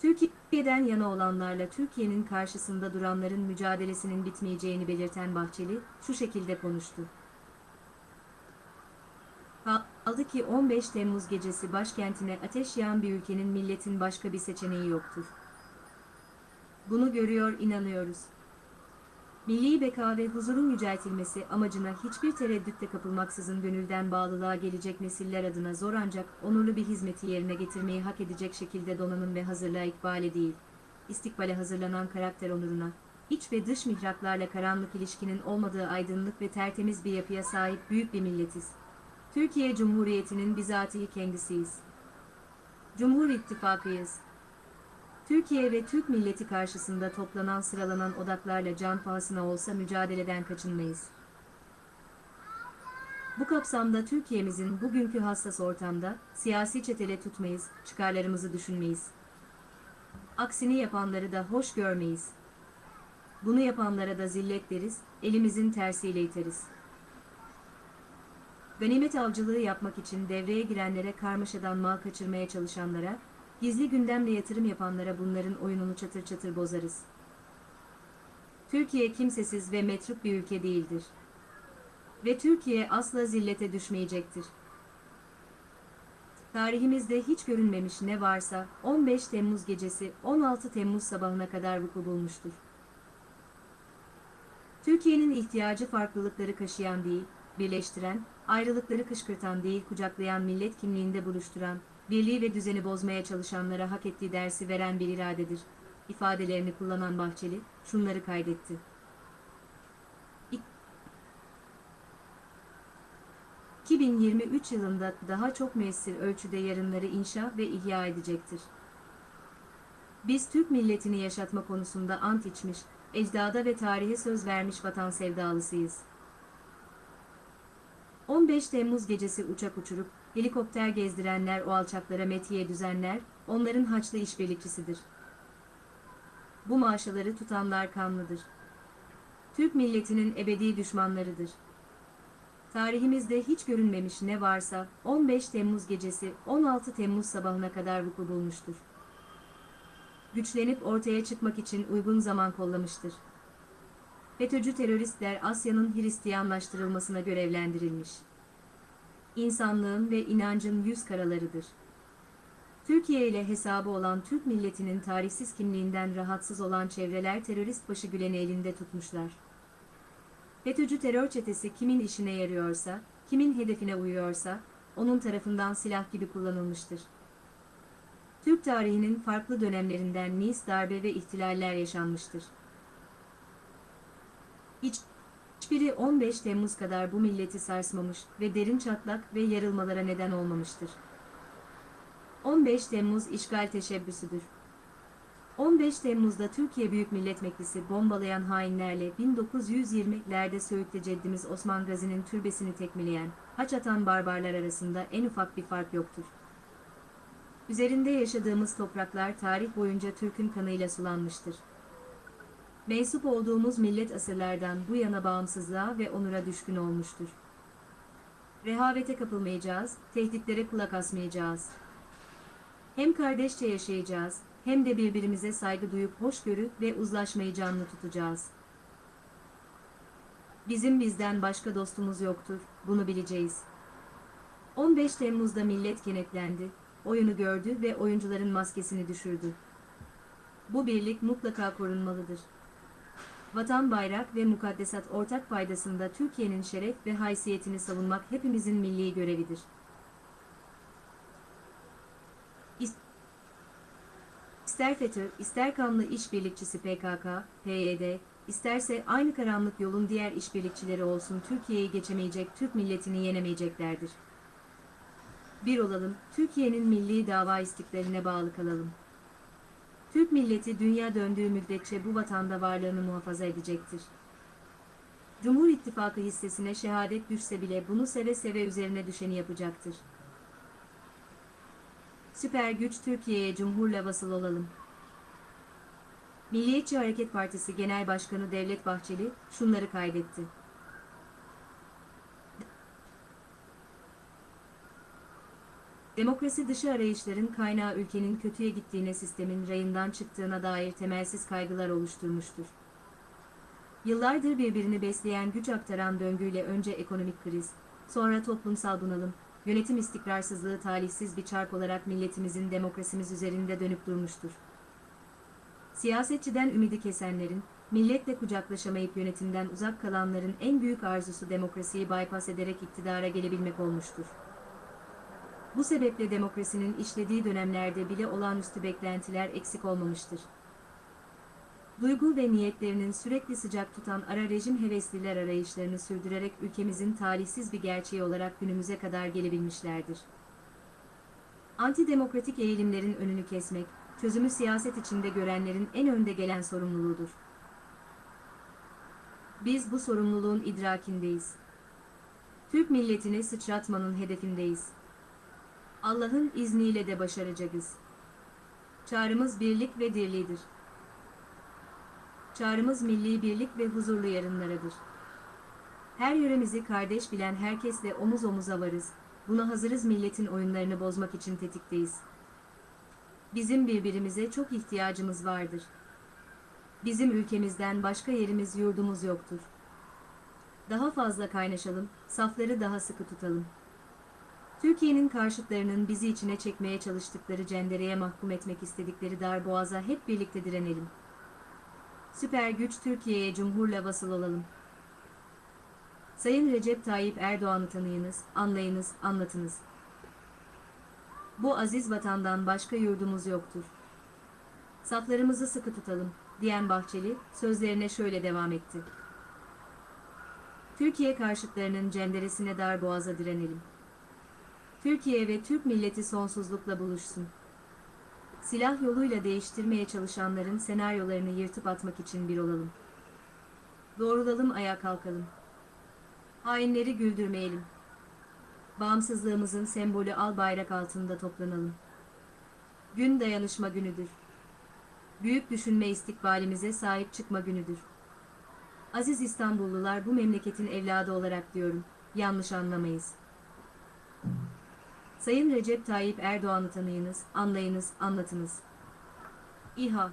Türkiye'den yana olanlarla Türkiye'nin karşısında duranların mücadelesinin bitmeyeceğini belirten Bahçeli şu şekilde konuştu. Kaldı ki 15 Temmuz gecesi başkentine ateş yağan bir ülkenin milletin başka bir seçeneği yoktur. Bunu görüyor inanıyoruz. Milli beka ve huzurun yüceltilmesi amacına hiçbir tereddütte kapılmaksızın gönülden bağlılığa gelecek nesiller adına zor ancak onurlu bir hizmeti yerine getirmeyi hak edecek şekilde donanım ve hazırlığa ikbale değil, istikbale hazırlanan karakter onuruna, iç ve dış mihraklarla karanlık ilişkinin olmadığı aydınlık ve tertemiz bir yapıya sahip büyük bir milletiz. Türkiye Cumhuriyeti'nin bizatihi kendisiyiz. Cumhur İttifakıyız. Türkiye ve Türk milleti karşısında toplanan sıralanan odaklarla can pahasına olsa mücadeleden kaçınmayız. Bu kapsamda Türkiye'mizin bugünkü hassas ortamda siyasi çetele tutmayız, çıkarlarımızı düşünmeyiz. Aksini yapanları da hoş görmeyiz. Bunu yapanlara da zillet deriz, elimizin tersiyle iteriz. Ganimet avcılığı yapmak için devreye girenlere karmaşadan mal kaçırmaya çalışanlara, Gizli gündemle yatırım yapanlara bunların oyununu çatır çatır bozarız. Türkiye kimsesiz ve metruk bir ülke değildir. Ve Türkiye asla zillete düşmeyecektir. Tarihimizde hiç görünmemiş ne varsa 15 Temmuz gecesi 16 Temmuz sabahına kadar vuku bulmuştur. Türkiye'nin ihtiyacı farklılıkları kaşıyan değil, birleştiren, ayrılıkları kışkırtan değil kucaklayan millet kimliğinde buluşturan, birliği ve düzeni bozmaya çalışanlara hak ettiği dersi veren bir iradedir. ifadelerini kullanan Bahçeli, şunları kaydetti. 2023 yılında daha çok müessir ölçüde yarınları inşa ve ihya edecektir. Biz Türk milletini yaşatma konusunda ant içmiş, ecdada ve tarihe söz vermiş vatan sevdalısıyız. 15 Temmuz gecesi uçak uçurup, helikopter gezdirenler o alçaklara metiye düzenler, onların haçlı işbirlikçisidir. Bu maaşaları tutanlar kanlıdır. Türk milletinin ebedi düşmanlarıdır. Tarihimizde hiç görünmemiş ne varsa 15 Temmuz gecesi 16 Temmuz sabahına kadar vuku bulmuştur. Güçlenip ortaya çıkmak için uygun zaman kollamıştır. FETÖ'cü teröristler Asya'nın Hristiyanlaştırılmasına görevlendirilmiş. İnsanlığın ve inancın yüz karalarıdır. Türkiye ile hesabı olan Türk milletinin tarihsiz kimliğinden rahatsız olan çevreler terörist başı Gülen'i elinde tutmuşlar. FETÖ'cü terör çetesi kimin işine yarıyorsa, kimin hedefine uyuyorsa, onun tarafından silah gibi kullanılmıştır. Türk tarihinin farklı dönemlerinden Nice darbe ve ihtilaller yaşanmıştır. Hiç, hiçbiri 15 Temmuz kadar bu milleti sarsmamış ve derin çatlak ve yarılmalara neden olmamıştır. 15 Temmuz işgal teşebbüsüdür. 15 Temmuz'da Türkiye Büyük Millet Meclisi bombalayan hainlerle 1920'lerde Söğüt'te ceddimiz Osman Gazi'nin türbesini tekmeleyen, haç atan barbarlar arasında en ufak bir fark yoktur. Üzerinde yaşadığımız topraklar tarih boyunca Türk'ün kanıyla sulanmıştır. Mensup olduğumuz millet asırlardan bu yana bağımsızlığa ve onura düşkün olmuştur. Rehavete kapılmayacağız, tehditlere kulak asmayacağız. Hem kardeşçe yaşayacağız, hem de birbirimize saygı duyup hoşgörü ve uzlaşmayı canlı tutacağız. Bizim bizden başka dostumuz yoktur, bunu bileceğiz. 15 Temmuz'da millet kenetlendi, oyunu gördü ve oyuncuların maskesini düşürdü. Bu birlik mutlaka korunmalıdır. Vatan bayrak ve mukaddesat ortak faydasında Türkiye'nin şeref ve haysiyetini savunmak hepimizin milli görevidir. İster FETÖ, ister kanlı işbirlikçisi PKK, PYD, isterse aynı karanlık yolun diğer işbirlikçileri olsun Türkiye'yi geçemeyecek, Türk milletini yenemeyeceklerdir. Bir olalım, Türkiye'nin milli dava istiklaline bağlı kalalım. Türk milleti dünya döndüğü müddetçe bu vatanda varlığını muhafaza edecektir. Cumhur İttifakı hissesine şehadet düşse bile bunu seve seve üzerine düşeni yapacaktır. Süper güç Türkiye'ye cumhurla vasıl olalım. Milliyetçi Hareket Partisi Genel Başkanı Devlet Bahçeli şunları kaydetti. Demokrasi dışı arayışların kaynağı ülkenin kötüye gittiğine sistemin rayından çıktığına dair temelsiz kaygılar oluşturmuştur. Yıllardır birbirini besleyen güç aktaran döngüyle önce ekonomik kriz, sonra toplumsal bunalım, yönetim istikrarsızlığı talihsiz bir çark olarak milletimizin demokrasimiz üzerinde dönüp durmuştur. Siyasetçiden ümidi kesenlerin, milletle kucaklaşamayıp yönetimden uzak kalanların en büyük arzusu demokrasiyi bypass ederek iktidara gelebilmek olmuştur. Bu sebeple demokrasinin işlediği dönemlerde bile olağanüstü beklentiler eksik olmamıştır. Duygu ve niyetlerinin sürekli sıcak tutan ara rejim hevesliler arayışlarını sürdürerek ülkemizin talihsiz bir gerçeği olarak günümüze kadar gelebilmişlerdir. Antidemokratik eğilimlerin önünü kesmek, çözümü siyaset içinde görenlerin en önde gelen sorumluluğudur. Biz bu sorumluluğun idrakindeyiz. Türk milletini sıçratmanın hedefindeyiz. Allah'ın izniyle de başaracağız. Çağrımız birlik ve dirliğidir. Çağrımız milli birlik ve huzurlu yarınlaradır. Her yöremizi kardeş bilen herkesle omuz omuza varız. Buna hazırız milletin oyunlarını bozmak için tetikteyiz. Bizim birbirimize çok ihtiyacımız vardır. Bizim ülkemizden başka yerimiz yurdumuz yoktur. Daha fazla kaynaşalım, safları daha sıkı tutalım. Türkiye'nin karşıtlarının bizi içine çekmeye çalıştıkları cendereye mahkum etmek istedikleri dar boğaza hep birlikte direnelim. Süper güç Türkiye'ye cumhurla vasıl olalım. Sayın Recep Tayyip Erdoğan'ı tanıyınız, anlayınız, anlatınız. Bu aziz vatandan başka yurdumuz yoktur. Saflarımızı sıkı tutalım, diyen Bahçeli, sözlerine şöyle devam etti. Türkiye karşıtlarının cenderesine dar boğaza direnelim. Türkiye ve Türk milleti sonsuzlukla buluşsun. Silah yoluyla değiştirmeye çalışanların senaryolarını yırtıp atmak için bir olalım. Doğrulalım ayağa kalkalım. Hainleri güldürmeyelim. Bağımsızlığımızın sembolü al bayrak altında toplanalım. Gün dayanışma günüdür. Büyük düşünme istikbalimize sahip çıkma günüdür. Aziz İstanbullular bu memleketin evladı olarak diyorum. Yanlış anlamayız. Sayın Recep Tayyip Erdoğan'ı tanıyınız, anlayınız, anlatınız. İHA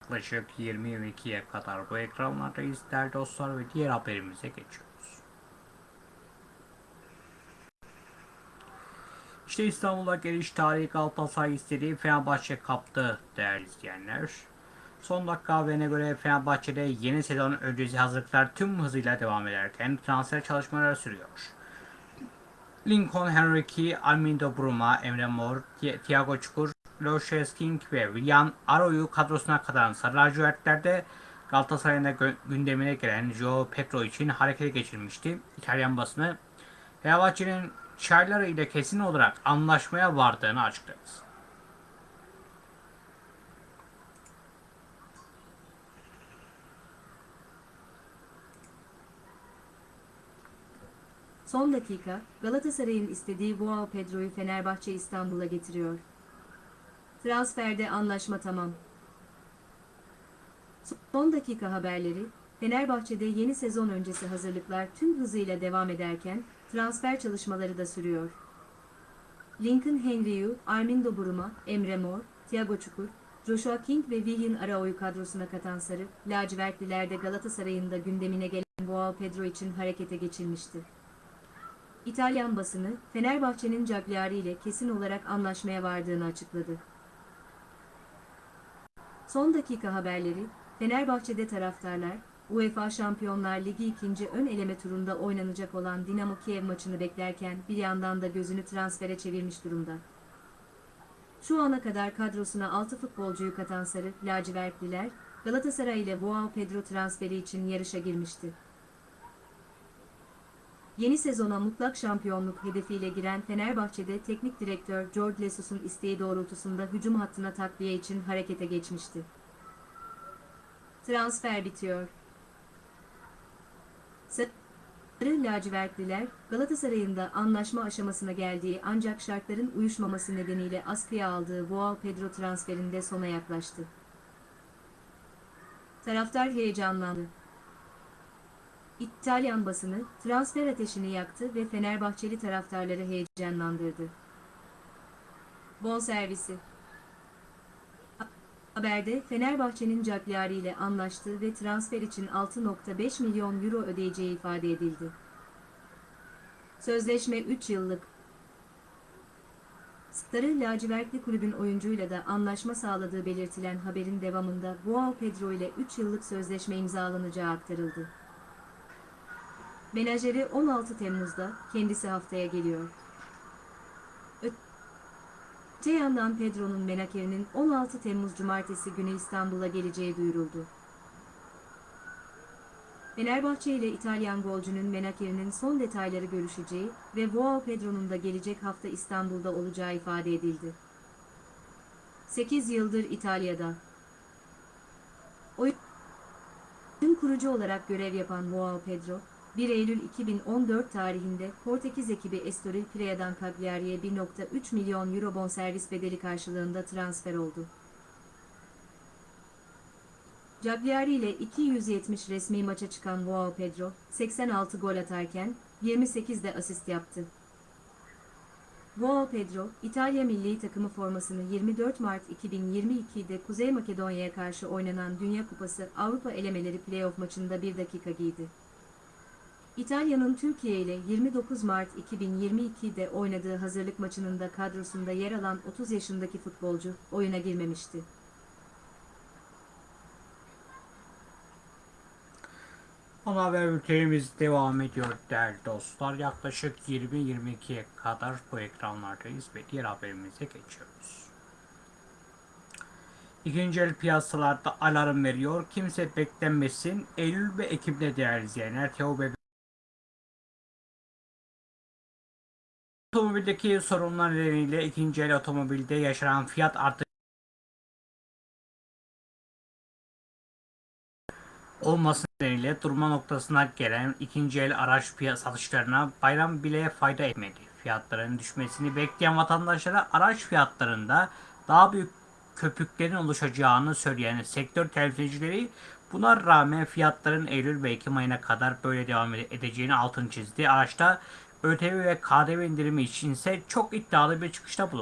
Yaklaşık 20-22'ye kadar bu ekranlardayız değerli dostlar ve diğer haberimize geçiyoruz. İşte İstanbul'a geliş tarihi Galatasaray istediği Fenerbahçe kaptı değerli izleyenler. Son dakika haberine göre Fenerbahçe'de yeni sezon öncesi hazırlıklar tüm hızıyla devam ederken transfer çalışmaları sürüyor. Lincoln Henrique, Armindo Bruma, Emre Mor, Thiago Çukur, Loşes King ve William Aro'yu kadrosuna katılan Sarı Lacivertler'de Galatasaray'ın gündemine gelen Joao Pedro için harekete geçirmişti. İtalyan basını Fenerbahçe'nin Çayları ile kesin olarak anlaşmaya vardığını açıkladı. Son dakika, Galatasaray'ın istediği Joao Pedro'yu Fenerbahçe İstanbul'a getiriyor. Transferde anlaşma tamam. Son dakika haberleri, Fenerbahçe'de yeni sezon öncesi hazırlıklar tüm hızıyla devam ederken, transfer çalışmaları da sürüyor. Lincoln Henry'u, Armindo Buruma, Emre Mor, Thiago Çukur, Joshua King ve Willian Arao'yu kadrosuna katan Sarı, lacivertlilerde Galatasaray'ın da gündemine gelen Joao Pedro için harekete geçilmişti. İtalyan basını, Fenerbahçe'nin Cagliari ile kesin olarak anlaşmaya vardığını açıkladı. Son dakika haberleri, Fenerbahçe'de taraftarlar, UEFA Şampiyonlar Ligi ikinci ön eleme turunda oynanacak olan Dinamo Kiev maçını beklerken bir yandan da gözünü transfere çevirmiş durumda. Şu ana kadar kadrosuna 6 futbolcuyu katan Sarı, lacivertliler, Galatasaray ile Joao Pedro transferi için yarışa girmişti. Yeni sezona mutlak şampiyonluk hedefiyle giren Fenerbahçe'de teknik direktör George Lesus'un isteği doğrultusunda hücum hattına takviye için harekete geçmişti. Transfer bitiyor. Sarı lacivertliler, Galatasaray'ın da anlaşma aşamasına geldiği ancak şartların uyuşmaması nedeniyle askıya aldığı Joao Pedro transferinde sona yaklaştı. Taraftar heyecanlandı. İtalyan basını transfer ateşini yaktı ve Fenerbahçeli taraftarları heyecanlandırdı. Bonservisi Haberde Fenerbahçe'nin Cagliari ile anlaştığı ve transfer için 6.5 milyon euro ödeyeceği ifade edildi. Sözleşme 3 yıllık. Sarı lacivertli kulübün oyuncuyla da anlaşma sağladığı belirtilen haberin devamında Joao Pedro ile 3 yıllık sözleşme imzalanacağı aktarıldı. Menajeri 16 Temmuz'da, kendisi haftaya geliyor. Öte yandan Pedro'nun menakerinin 16 Temmuz Cumartesi günü İstanbul'a geleceği duyuruldu. Fenerbahçe ile İtalyan golcünün menakerinin son detayları görüşeceği ve Joao Pedro'nun da gelecek hafta İstanbul'da olacağı ifade edildi. 8 yıldır İtalya'da. Oyun kurucu olarak görev yapan Joao Pedro, 1 Eylül 2014 tarihinde Portekiz ekibi Estoril Pirea'dan Cagliari'ye 1.3 milyon euro bonservis bedeli karşılığında transfer oldu. Cagliari ile 270 resmi maça çıkan Joao Pedro, 86 gol atarken 28 de asist yaptı. Joao Pedro, İtalya milli takımı formasını 24 Mart 2022'de Kuzey Makedonya'ya karşı oynanan Dünya Kupası Avrupa elemeleri playoff maçında 1 dakika giydi. İtalya'nın Türkiye ile 29 Mart 2022'de oynadığı hazırlık maçının da kadrosunda yer alan 30 yaşındaki futbolcu oyuna girmemişti. Ana haber bültenimiz devam ediyor değerli dostlar. Yaklaşık 20-22'ye kadar bu ekranlardayız ve diğer haberimize geçiyoruz. İkinci el piyasalarda alarm veriyor. Kimse beklenmesin. Eylül ve Ekim'de değerli izleyenler. Teo Otomobildeki sorunlar nedeniyle ikinci el otomobilde yaşanan fiyat artışı olması nedeniyle durma noktasına gelen ikinci el araç piyasa satışlarına bayram bile fayda etmedi. Fiyatların düşmesini bekleyen vatandaşlara araç fiyatlarında daha büyük köpüklerin oluşacağını söyleyen sektör temsilcileri buna rağmen fiyatların Eylül ve Ekim ayına kadar böyle devam edeceğini altını çizdi. Araçta ÖTV ve KDV indirimi içinse çok iddialı bir çıkışta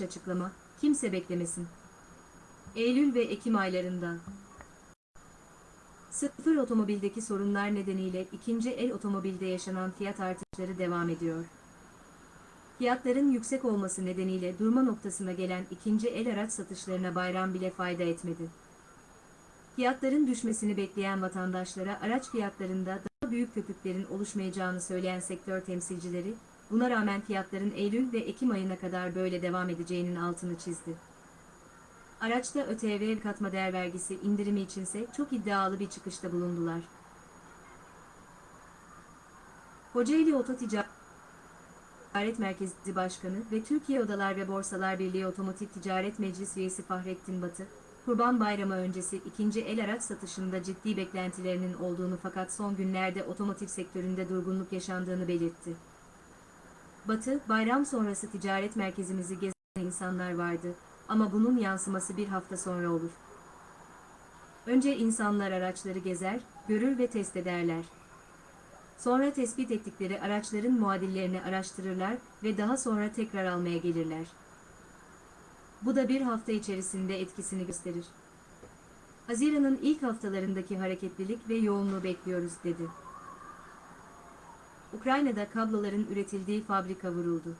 bulundular. açıklama, kimse beklemesin. Eylül ve Ekim aylarında. Sıfır otomobildeki sorunlar nedeniyle ikinci el otomobilde yaşanan fiyat artışları devam ediyor. Fiyatların yüksek olması nedeniyle durma noktasına gelen ikinci el araç satışlarına bayram bile fayda etmedi. Fiyatların düşmesini bekleyen vatandaşlara araç fiyatlarında daha büyük köpüklerin oluşmayacağını söyleyen sektör temsilcileri, buna rağmen fiyatların Eylül ve Ekim ayına kadar böyle devam edeceğinin altını çizdi. Araçta ÖTV katma değer vergisi indirimi içinse çok iddialı bir çıkışta bulundular. Kocaeli Oto Ticaret Merkezi Başkanı ve Türkiye Odalar ve Borsalar Birliği Otomotiv Ticaret Meclis Üyesi Fahrettin Batı, Kurban Bayramı öncesi ikinci el araç satışında ciddi beklentilerinin olduğunu fakat son günlerde otomotiv sektöründe durgunluk yaşandığını belirtti. Batı, bayram sonrası ticaret merkezimizi gezen insanlar vardı ama bunun yansıması bir hafta sonra olur. Önce insanlar araçları gezer, görür ve test ederler. Sonra tespit ettikleri araçların muadillerini araştırırlar ve daha sonra tekrar almaya gelirler. Bu da bir hafta içerisinde etkisini gösterir. Haziran'ın ilk haftalarındaki hareketlilik ve yoğunluğu bekliyoruz dedi. Ukrayna'da kabloların üretildiği fabrika vuruldu.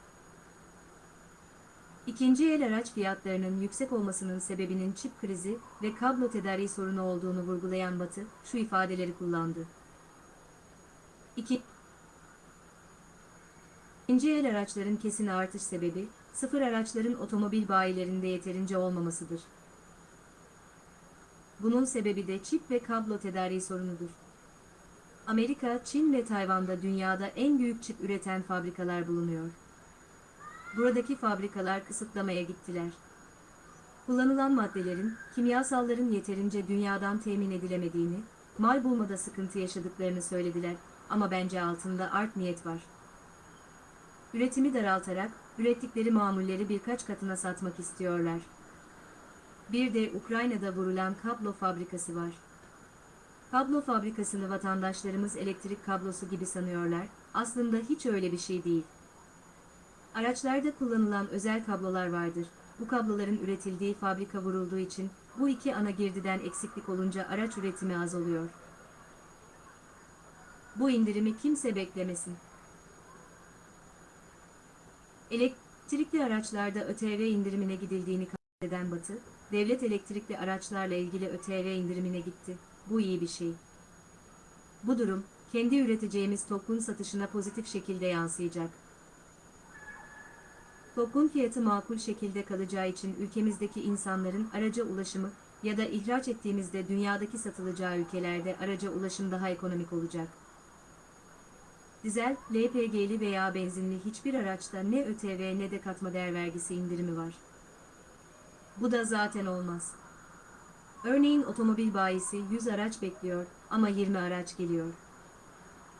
İkinci el araç fiyatlarının yüksek olmasının sebebinin çip krizi ve kablo tedariği sorunu olduğunu vurgulayan Batı, şu ifadeleri kullandı. İki, İkinci el araçların kesin artış sebebi, sıfır araçların otomobil bayilerinde yeterince olmamasıdır. Bunun sebebi de çip ve kablo tedariği sorunudur. Amerika, Çin ve Tayvan'da dünyada en büyük çip üreten fabrikalar bulunuyor. Buradaki fabrikalar kısıtlamaya gittiler. Kullanılan maddelerin, kimyasalların yeterince dünyadan temin edilemediğini, mal bulmada sıkıntı yaşadıklarını söylediler ama bence altında art niyet var. Üretimi daraltarak, ürettikleri mamulleri birkaç katına satmak istiyorlar. Bir de Ukrayna'da vurulan kablo fabrikası var. Kablo fabrikasını vatandaşlarımız elektrik kablosu gibi sanıyorlar, aslında hiç öyle bir şey değil. Araçlarda kullanılan özel kablolar vardır. Bu kabloların üretildiği fabrika vurulduğu için bu iki ana girdiden eksiklik olunca araç üretimi az oluyor. Bu indirimi kimse beklemesin. Elektrikli araçlarda ÖTV indirimine gidildiğini kaydeden Batı, devlet elektrikli araçlarla ilgili ÖTV indirimine gitti. Bu iyi bir şey. Bu durum, kendi üreteceğimiz TOK'un satışına pozitif şekilde yansıyacak. TOK'un fiyatı makul şekilde kalacağı için ülkemizdeki insanların araca ulaşımı ya da ihraç ettiğimizde dünyadaki satılacağı ülkelerde araca ulaşım daha ekonomik olacak. Dizel, LPG'li veya benzinli hiçbir araçta ne ÖTV ne de katma değer vergisi indirimi var. Bu da zaten olmaz. Örneğin otomobil bayisi 100 araç bekliyor ama 20 araç geliyor.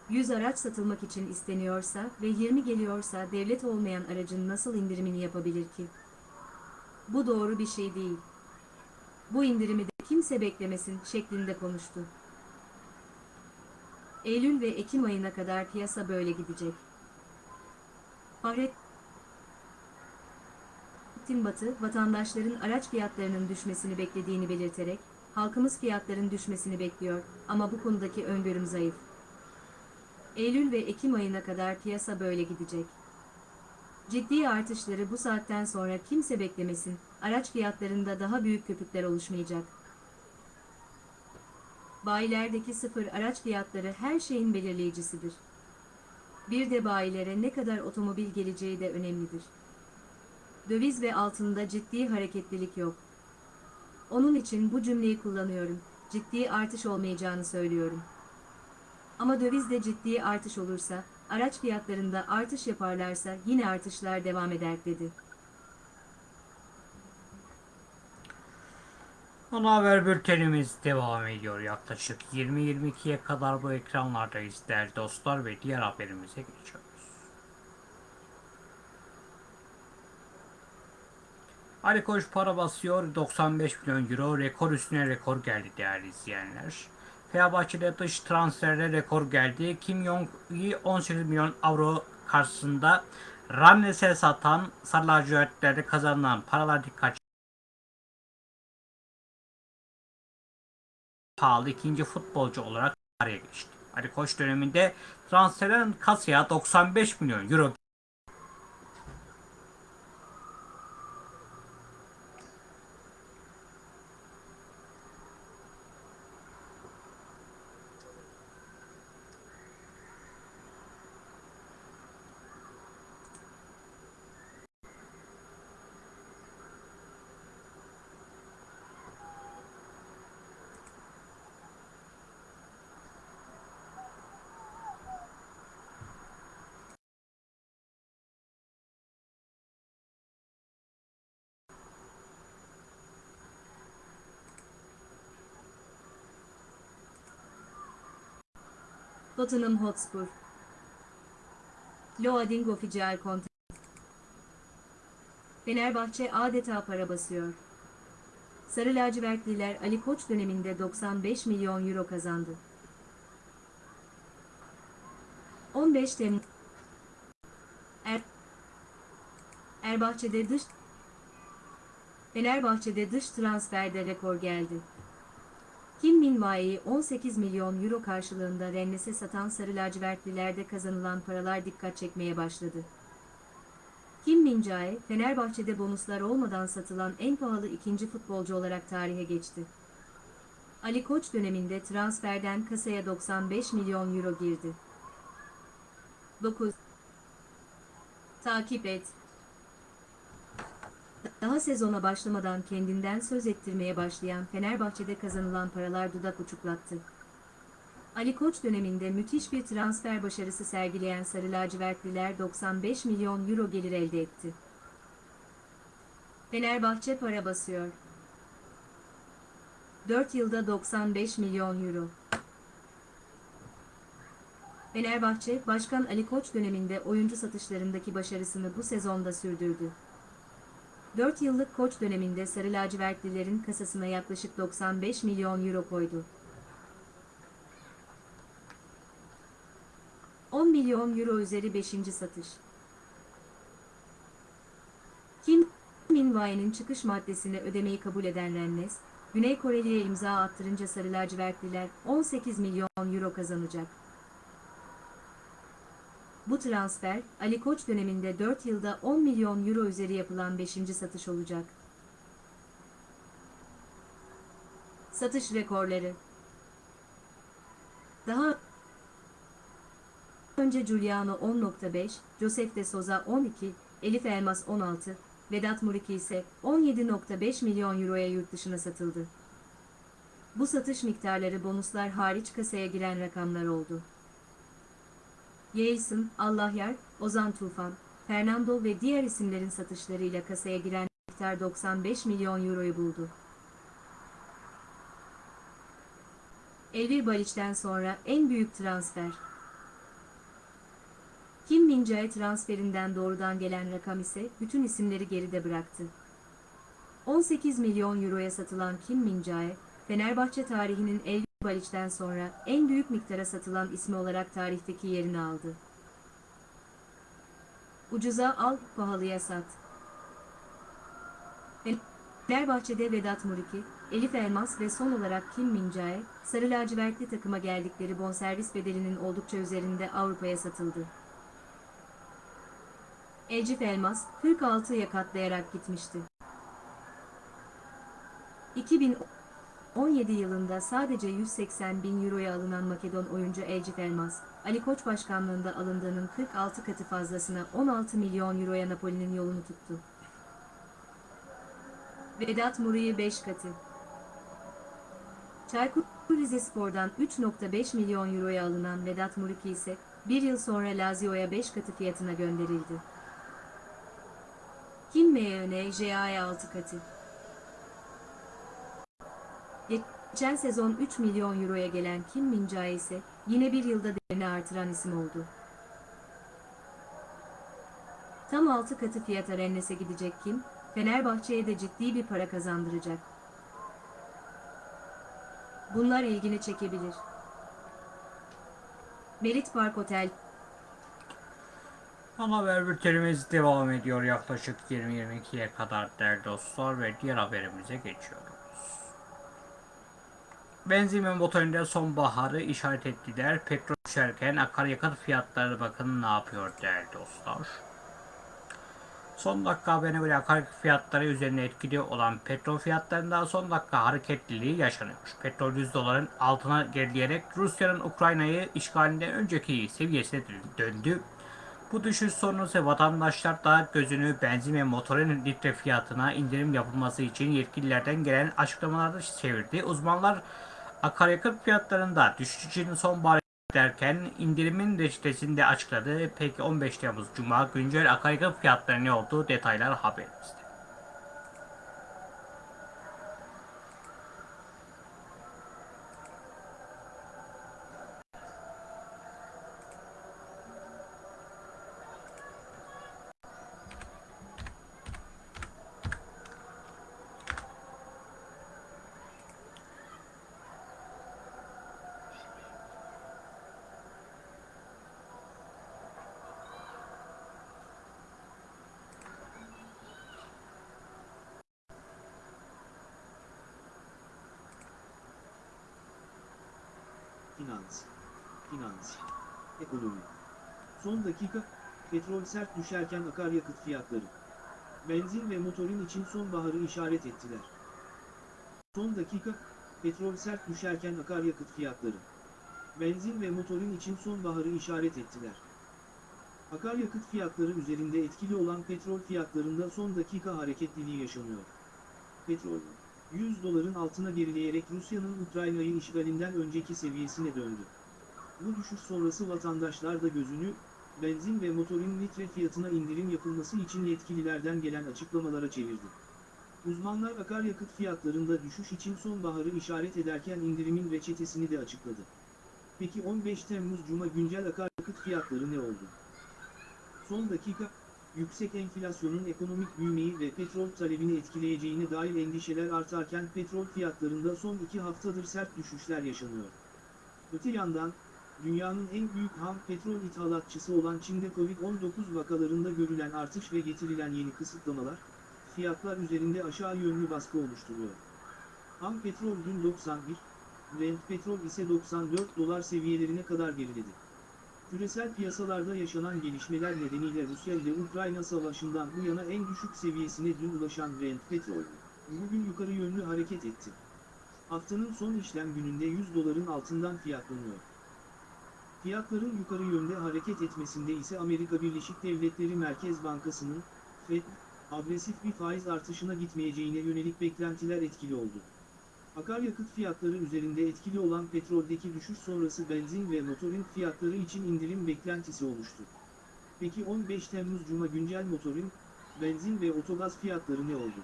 100 araç satılmak için isteniyorsa ve 20 geliyorsa devlet olmayan aracın nasıl indirimini yapabilir ki? Bu doğru bir şey değil. Bu indirimi de kimse beklemesin şeklinde konuştu. Eylül ve Ekim ayına kadar piyasa böyle gidecek. Fahrettin Batı, vatandaşların araç fiyatlarının düşmesini beklediğini belirterek, halkımız fiyatların düşmesini bekliyor ama bu konudaki öngörüm zayıf. Eylül ve Ekim ayına kadar piyasa böyle gidecek. Ciddi artışları bu saatten sonra kimse beklemesin, araç fiyatlarında daha büyük köpükler oluşmayacak. Bayilerdeki sıfır araç fiyatları her şeyin belirleyicisidir. Bir de bayilere ne kadar otomobil geleceği de önemlidir. Döviz ve altında ciddi hareketlilik yok. Onun için bu cümleyi kullanıyorum. Ciddi artış olmayacağını söylüyorum. Ama dövizde ciddi artış olursa, araç fiyatlarında artış yaparlarsa yine artışlar devam eder dedi. Ana haber bültenimiz devam ediyor. Yaklaşık 20-22'ye kadar bu ekranlardayız değerli dostlar ve diğer haberimize geçiyoruz. Ali Koç para basıyor 95 milyon euro rekor üstüne rekor geldi değerli izleyenler. Fenerbahçe'de dış transferde rekor geldi. Kim Jong-i 18 milyon avro karşısında Ramnes'e satan Sarı lacivertlerde kazanılan paralar dikkat pahalı ikinci futbolcu olarak tarihe geçti. Ali Koç döneminde transferin kasaya 95 milyon euro Tottenham Hotspur Loading Official Content Fenerbahçe adeta para basıyor. Sarı lacivertliler Ali Koç döneminde 95 milyon euro kazandı. 15 Temmuz er Erbahçe'de dış Fenerbahçe'de dış transferde rekor geldi. Kim Min-jae'yi 18 milyon euro karşılığında Rennes'e satan Sarı lacivertlilerde kazanılan paralar dikkat çekmeye başladı. Kim Min-jae, Fenerbahçe'de bonuslar olmadan satılan en pahalı ikinci futbolcu olarak tarihe geçti. Ali Koç döneminde transferden kasaya 95 milyon euro girdi. 9. Takip et. Daha sezona başlamadan kendinden söz ettirmeye başlayan Fenerbahçe'de kazanılan paralar dudak uçuklattı. Ali Koç döneminde müthiş bir transfer başarısı sergileyen Sarı Lacivertliler 95 milyon euro gelir elde etti. Fenerbahçe para basıyor. 4 yılda 95 milyon euro. Fenerbahçe, Başkan Ali Koç döneminde oyuncu satışlarındaki başarısını bu sezonda sürdürdü. 4 yıllık koç döneminde Sarı Lacivertlilerin kasasına yaklaşık 95 milyon euro koydu. 10 milyon euro üzeri 5. satış. Kim Min-jae'nin çıkış maddesini ödemeyi kabul eden Rennes, Güney Koreli'ye imza attırınca Sarı Lacivertliler 18 milyon euro kazanacak. Bu transfer, Ali Koç döneminde 4 yılda 10 milyon euro üzeri yapılan 5. satış olacak. Satış rekorları Daha önce Giuliano 10.5, Josef de Souza 12, Elif Elmas 16, Vedat Muriki ise 17.5 milyon euroya yurt dışına satıldı. Bu satış miktarları bonuslar hariç kasaya giren rakamlar oldu. Yeltsin, Allahyar, Ozan Tufan, Fernando ve diğer isimlerin satışlarıyla kasaya giren miktar 95 milyon euroyu buldu. Elvir Baliç'ten sonra en büyük transfer. Kim Min-jae transferinden doğrudan gelen rakam ise bütün isimleri geride bıraktı. 18 milyon euroya satılan Kim Min-jae, Fenerbahçe tarihinin Elvir Baliç'ten sonra en büyük miktara satılan ismi olarak tarihteki yerini aldı. Ucuza al, pahalıya sat. Fenerbahçe'de Vedat Muriki, Elif Elmas ve son olarak Kim Min-jae, Sarı lacivertli takıma geldikleri bonservis bedelinin oldukça üzerinde Avrupa'ya satıldı. Elcif Elmas, 46'ya katlayarak gitmişti. 2017 yılında sadece 180 bin euroya alınan Makedon oyuncu Elcif Elmas, Ali Koç başkanlığında alındığının 46 katı fazlasına 16 milyon euroya Napoli'nin yolunu tuttu. Vedat Muri'yi 5 katı. Çaykur Rizespor'dan 3.5 milyon euroya alınan Vedat Muriki ise bir yıl sonra Lazio'ya 5 katı fiyatına gönderildi. Kim JA'ya 6 katı. Geçen sezon 3 milyon euroya gelen Kim Min-jae ise yine bir yılda değerini artıran isim oldu. Tam 6 katı fiyata Rennes'e gidecek Kim, Fenerbahçe'ye de ciddi bir para kazandıracak. Bunlar ilgini çekebilir. Merit Park Otel Ana haber bültenimiz devam ediyor yaklaşık 20-22'ye kadar değerli dostlar ve diğer haberimize geçiyoruz. Benzin ve motorinde sonbaharı işaret ettiler. Petrol düşerken akaryakıt fiyatları bakın ne yapıyor değerli dostlar. Son dakika haberine göre akaryakıt fiyatları üzerine etkili olan petrol fiyatlarında son dakika hareketliliği yaşanıyor. Petrol 100 doların altına gerileyerek Rusya'nın Ukrayna'yı işgalinden önceki seviyesine döndü. Bu düşüş sonrası vatandaşlar da gözünü benzin ve motorun litre fiyatına indirim yapılması için yetkililerden gelen açıklamalarda çevirdi. Uzmanlar akaryakıt fiyatlarında düşüş için sonbahar derken indirimin reçetesini de açıkladı. Peki 15 Temmuz Cuma güncel akaryakıt fiyatları ne oldu? Detaylar haberimizde. Ekonomi. Son dakika, petrol sert düşerken akaryakıt fiyatları. Benzin ve motorin için sonbaharı işaret ettiler. Son dakika, petrol sert düşerken akaryakıt fiyatları. Benzin ve motorin için sonbaharı işaret ettiler. Akaryakıt fiyatları üzerinde etkili olan petrol fiyatlarında son dakika hareketliliği yaşanıyor. Petrol, 100 doların altına gerileyerek Rusya'nın Ukrayna'yı işgalinden önceki seviyesine döndü. Bu düşüş sonrası vatandaşlar da gözünü, benzin ve motorin litre fiyatına indirim yapılması için yetkililerden gelen açıklamalara çevirdi. Uzmanlar akaryakıt fiyatlarında düşüş için sonbaharı işaret ederken indirimin reçetesini de açıkladı. Peki 15 Temmuz Cuma güncel akaryakıt fiyatları ne oldu? Son dakika, yüksek enflasyonun ekonomik büyümeyi ve petrol talebini etkileyeceğine dair endişeler artarken petrol fiyatlarında son iki haftadır sert düşüşler yaşanıyor. Öte yandan, dünyanın en büyük ham petrol ithalatçısı olan Çin'de Covid-19 vakalarında görülen artış ve getirilen yeni kısıtlamalar, fiyatlar üzerinde aşağı yönlü baskı oluşturuyor. Ham petrol dün 91, Brent petrol ise 94 dolar seviyelerine kadar geriledi. Küresel piyasalarda yaşanan gelişmeler nedeniyle Rusya ile Ukrayna savaşından bu yana en düşük seviyesine dün ulaşan Brent petrol, bugün yukarı yönlü hareket etti. Haftanın son işlem gününde 100 doların altından fiyatlanıyor. Fiyatların yukarı yönde hareket etmesinde ise Amerika Birleşik Devletleri Merkez Bankası'nın, FED, agresif bir faiz artışına gitmeyeceğine yönelik beklentiler etkili oldu. Akaryakıt fiyatları üzerinde etkili olan petroldeki düşüş sonrası benzin ve motorin fiyatları için indirim beklentisi oluştu. Peki 15 Temmuz Cuma güncel motorin, benzin ve otogaz fiyatları ne oldu?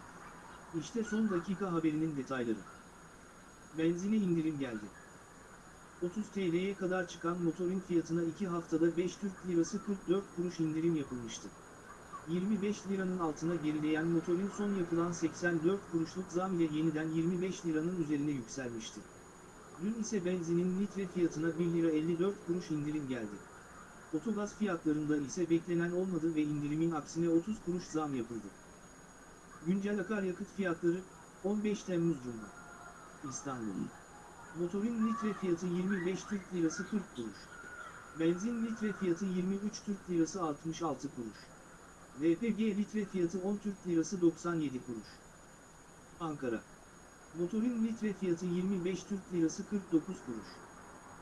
İşte son dakika haberinin detayları. Benzine indirim geldi. 30 TL'ye kadar çıkan motorin fiyatına 2 haftada 5 Türk Lirası 44 kuruş indirim yapılmıştı. 25 liranın altına gerileyen motorin son yapılan 84 kuruşluk zam ile yeniden 25 liranın üzerine yükselmişti. Dün ise benzinin litre fiyatına 1 lira 54 kuruş indirim geldi. Otogaz fiyatlarında ise beklenen olmadı ve indirimin aksine 30 kuruş zam yapıldı. Güncel akaryakıt fiyatları 15 Temmuz Cuma. İstanbul. Motorin litre fiyatı 25 Türk Lirası 40 kuruş. Benzin litre fiyatı 23 Türk Lirası 66 kuruş. LPG litre fiyatı 10 Türk Lirası 97 kuruş. Ankara. Motorin litre fiyatı 25 Türk Lirası 49 kuruş.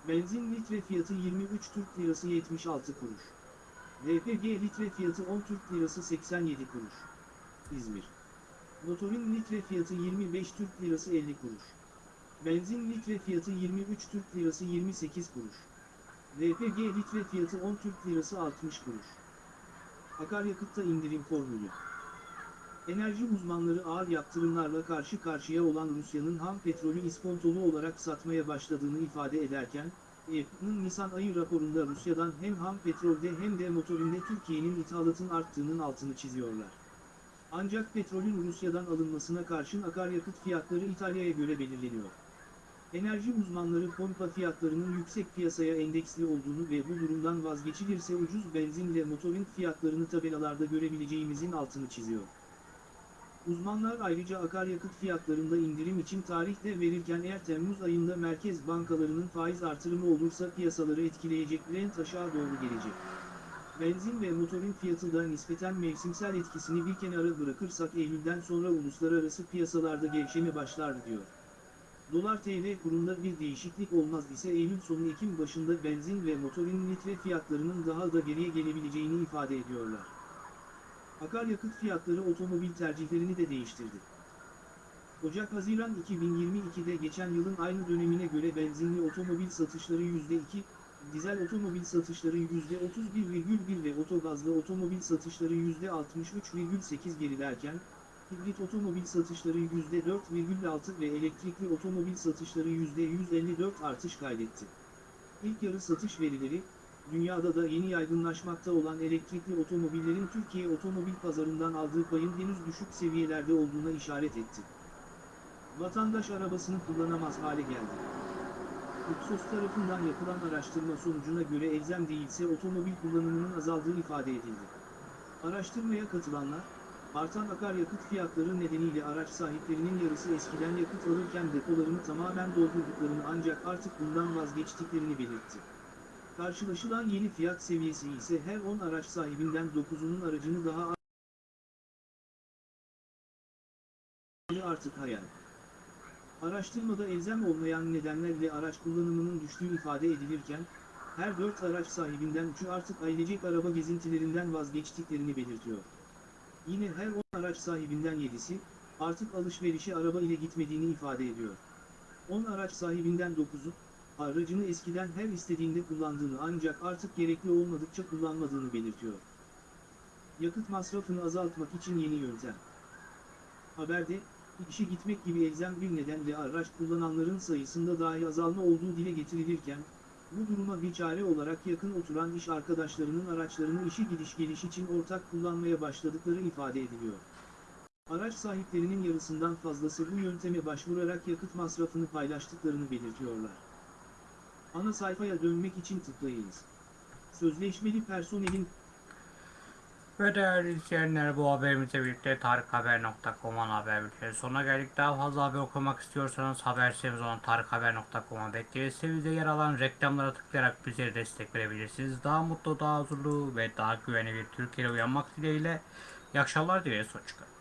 Benzin litre fiyatı 23 Türk Lirası 76 kuruş. LPG litre fiyatı 10 Türk Lirası 87 kuruş. İzmir. Motorin litre fiyatı 25 Türk Lirası 50 kuruş. Benzin litre fiyatı 23 Türk Lirası 28 kuruş. LPG litre fiyatı 10 Türk Lirası 60 kuruş. Akaryakıtta indirim formülü. Enerji uzmanları ağır yaptırımlarla karşı karşıya olan Rusya'nın ham petrolü iskontolu olarak satmaya başladığını ifade ederken, EP'nin Nisan ayı raporunda Rusya'dan hem ham petrolde hem de motorinde Türkiye'nin ithalatın arttığının altını çiziyorlar. Ancak petrolün Rusya'dan alınmasına karşın akaryakıt fiyatları İtalya'ya göre belirleniyor. Enerji uzmanları pompa fiyatlarının yüksek piyasaya endeksli olduğunu ve bu durumdan vazgeçilirse ucuz benzinle motorin fiyatlarını tabelalarda görebileceğimizin altını çiziyor. Uzmanlar ayrıca akaryakıt fiyatlarında indirim için tarih de verirken eğer Temmuz ayında merkez bankalarının faiz artırımı olursa piyasaları etkileyecek rent aşağı doğru gelecek. Benzin ve motorin fiyatı da nispeten mevsimsel etkisini bir kenara bırakırsak Eylül'den sonra uluslararası piyasalarda gevşeme başlar diyor. Dolar TL kurunda bir değişiklik olmaz ise Eylül sonu Ekim başında benzin ve motorin litre fiyatlarının daha da geriye gelebileceğini ifade ediyorlar. Akaryakıt fiyatları otomobil tercihlerini de değiştirdi. Ocak-Haziran 2022'de geçen yılın aynı dönemine göre benzinli otomobil satışları %2, dizel otomobil satışları %31,1 ve otogazlı otomobil satışları %63,8 gerilerken, hibrit otomobil satışları %4,6 ve elektrikli otomobil satışları %154 artış kaydetti. İlk yarı satış verileri, dünyada da yeni yaygınlaşmakta olan elektrikli otomobillerin Türkiye otomobil pazarından aldığı payın henüz düşük seviyelerde olduğuna işaret etti. Vatandaş arabasını kullanamaz hale geldi. Ipsos tarafından yapılan araştırma sonucuna göre elzem değilse otomobil kullanımının azaldığı ifade edildi. Araştırmaya katılanlar, artan akaryakıt fiyatları nedeniyle araç sahiplerinin yarısı eskiden yakıt alırken depolarını tamamen doldurduklarını ancak artık bundan vazgeçtiklerini belirtti. Karşılaşılan yeni fiyat seviyesi ise her 10 araç sahibinden 9'unun aracını daha artık hayal. Araştırmada elzem olmayan nedenlerle araç kullanımının düştüğü ifade edilirken, her 4 araç sahibinden 3'ü artık ailecek araba gezintilerinden vazgeçtiklerini belirtiyor. Yine her 10 araç sahibinden 7'si, artık alışverişe araba ile gitmediğini ifade ediyor. 10 araç sahibinden 9'u, aracını eskiden her istediğinde kullandığını ancak artık gerekli olmadıkça kullanmadığını belirtiyor. Yakıt masrafını azaltmak için yeni yöntem. Haberde, işe gitmek gibi elzem bir nedenle araç kullananların sayısında dahi azalma olduğu dile getirilirken, bu duruma bir çare olarak yakın oturan iş arkadaşlarının araçlarını işe gidiş geliş için ortak kullanmaya başladıkları ifade ediliyor. Araç sahiplerinin yarısından fazlası bu yönteme başvurarak yakıt masrafını paylaştıklarını belirtiyorlar. Ana sayfaya dönmek için tıklayınız. Sözleşmeli personelin Ve değerli izleyenler bu haberimizle birlikte tarikhaber.com'un haber bülteni sonuna geldik. Daha fazla haber okumak istiyorsanız haber sitemiz olan tarikhaber.com'a bekleriz. Sitemizde yer alan reklamlara tıklayarak bizlere destek verebilirsiniz. Daha mutlu, daha huzurlu ve daha güvenli bir Türkiye'ye uyanmak dileğiyle. İyi akşamlar dileriz. Hoşçakalın.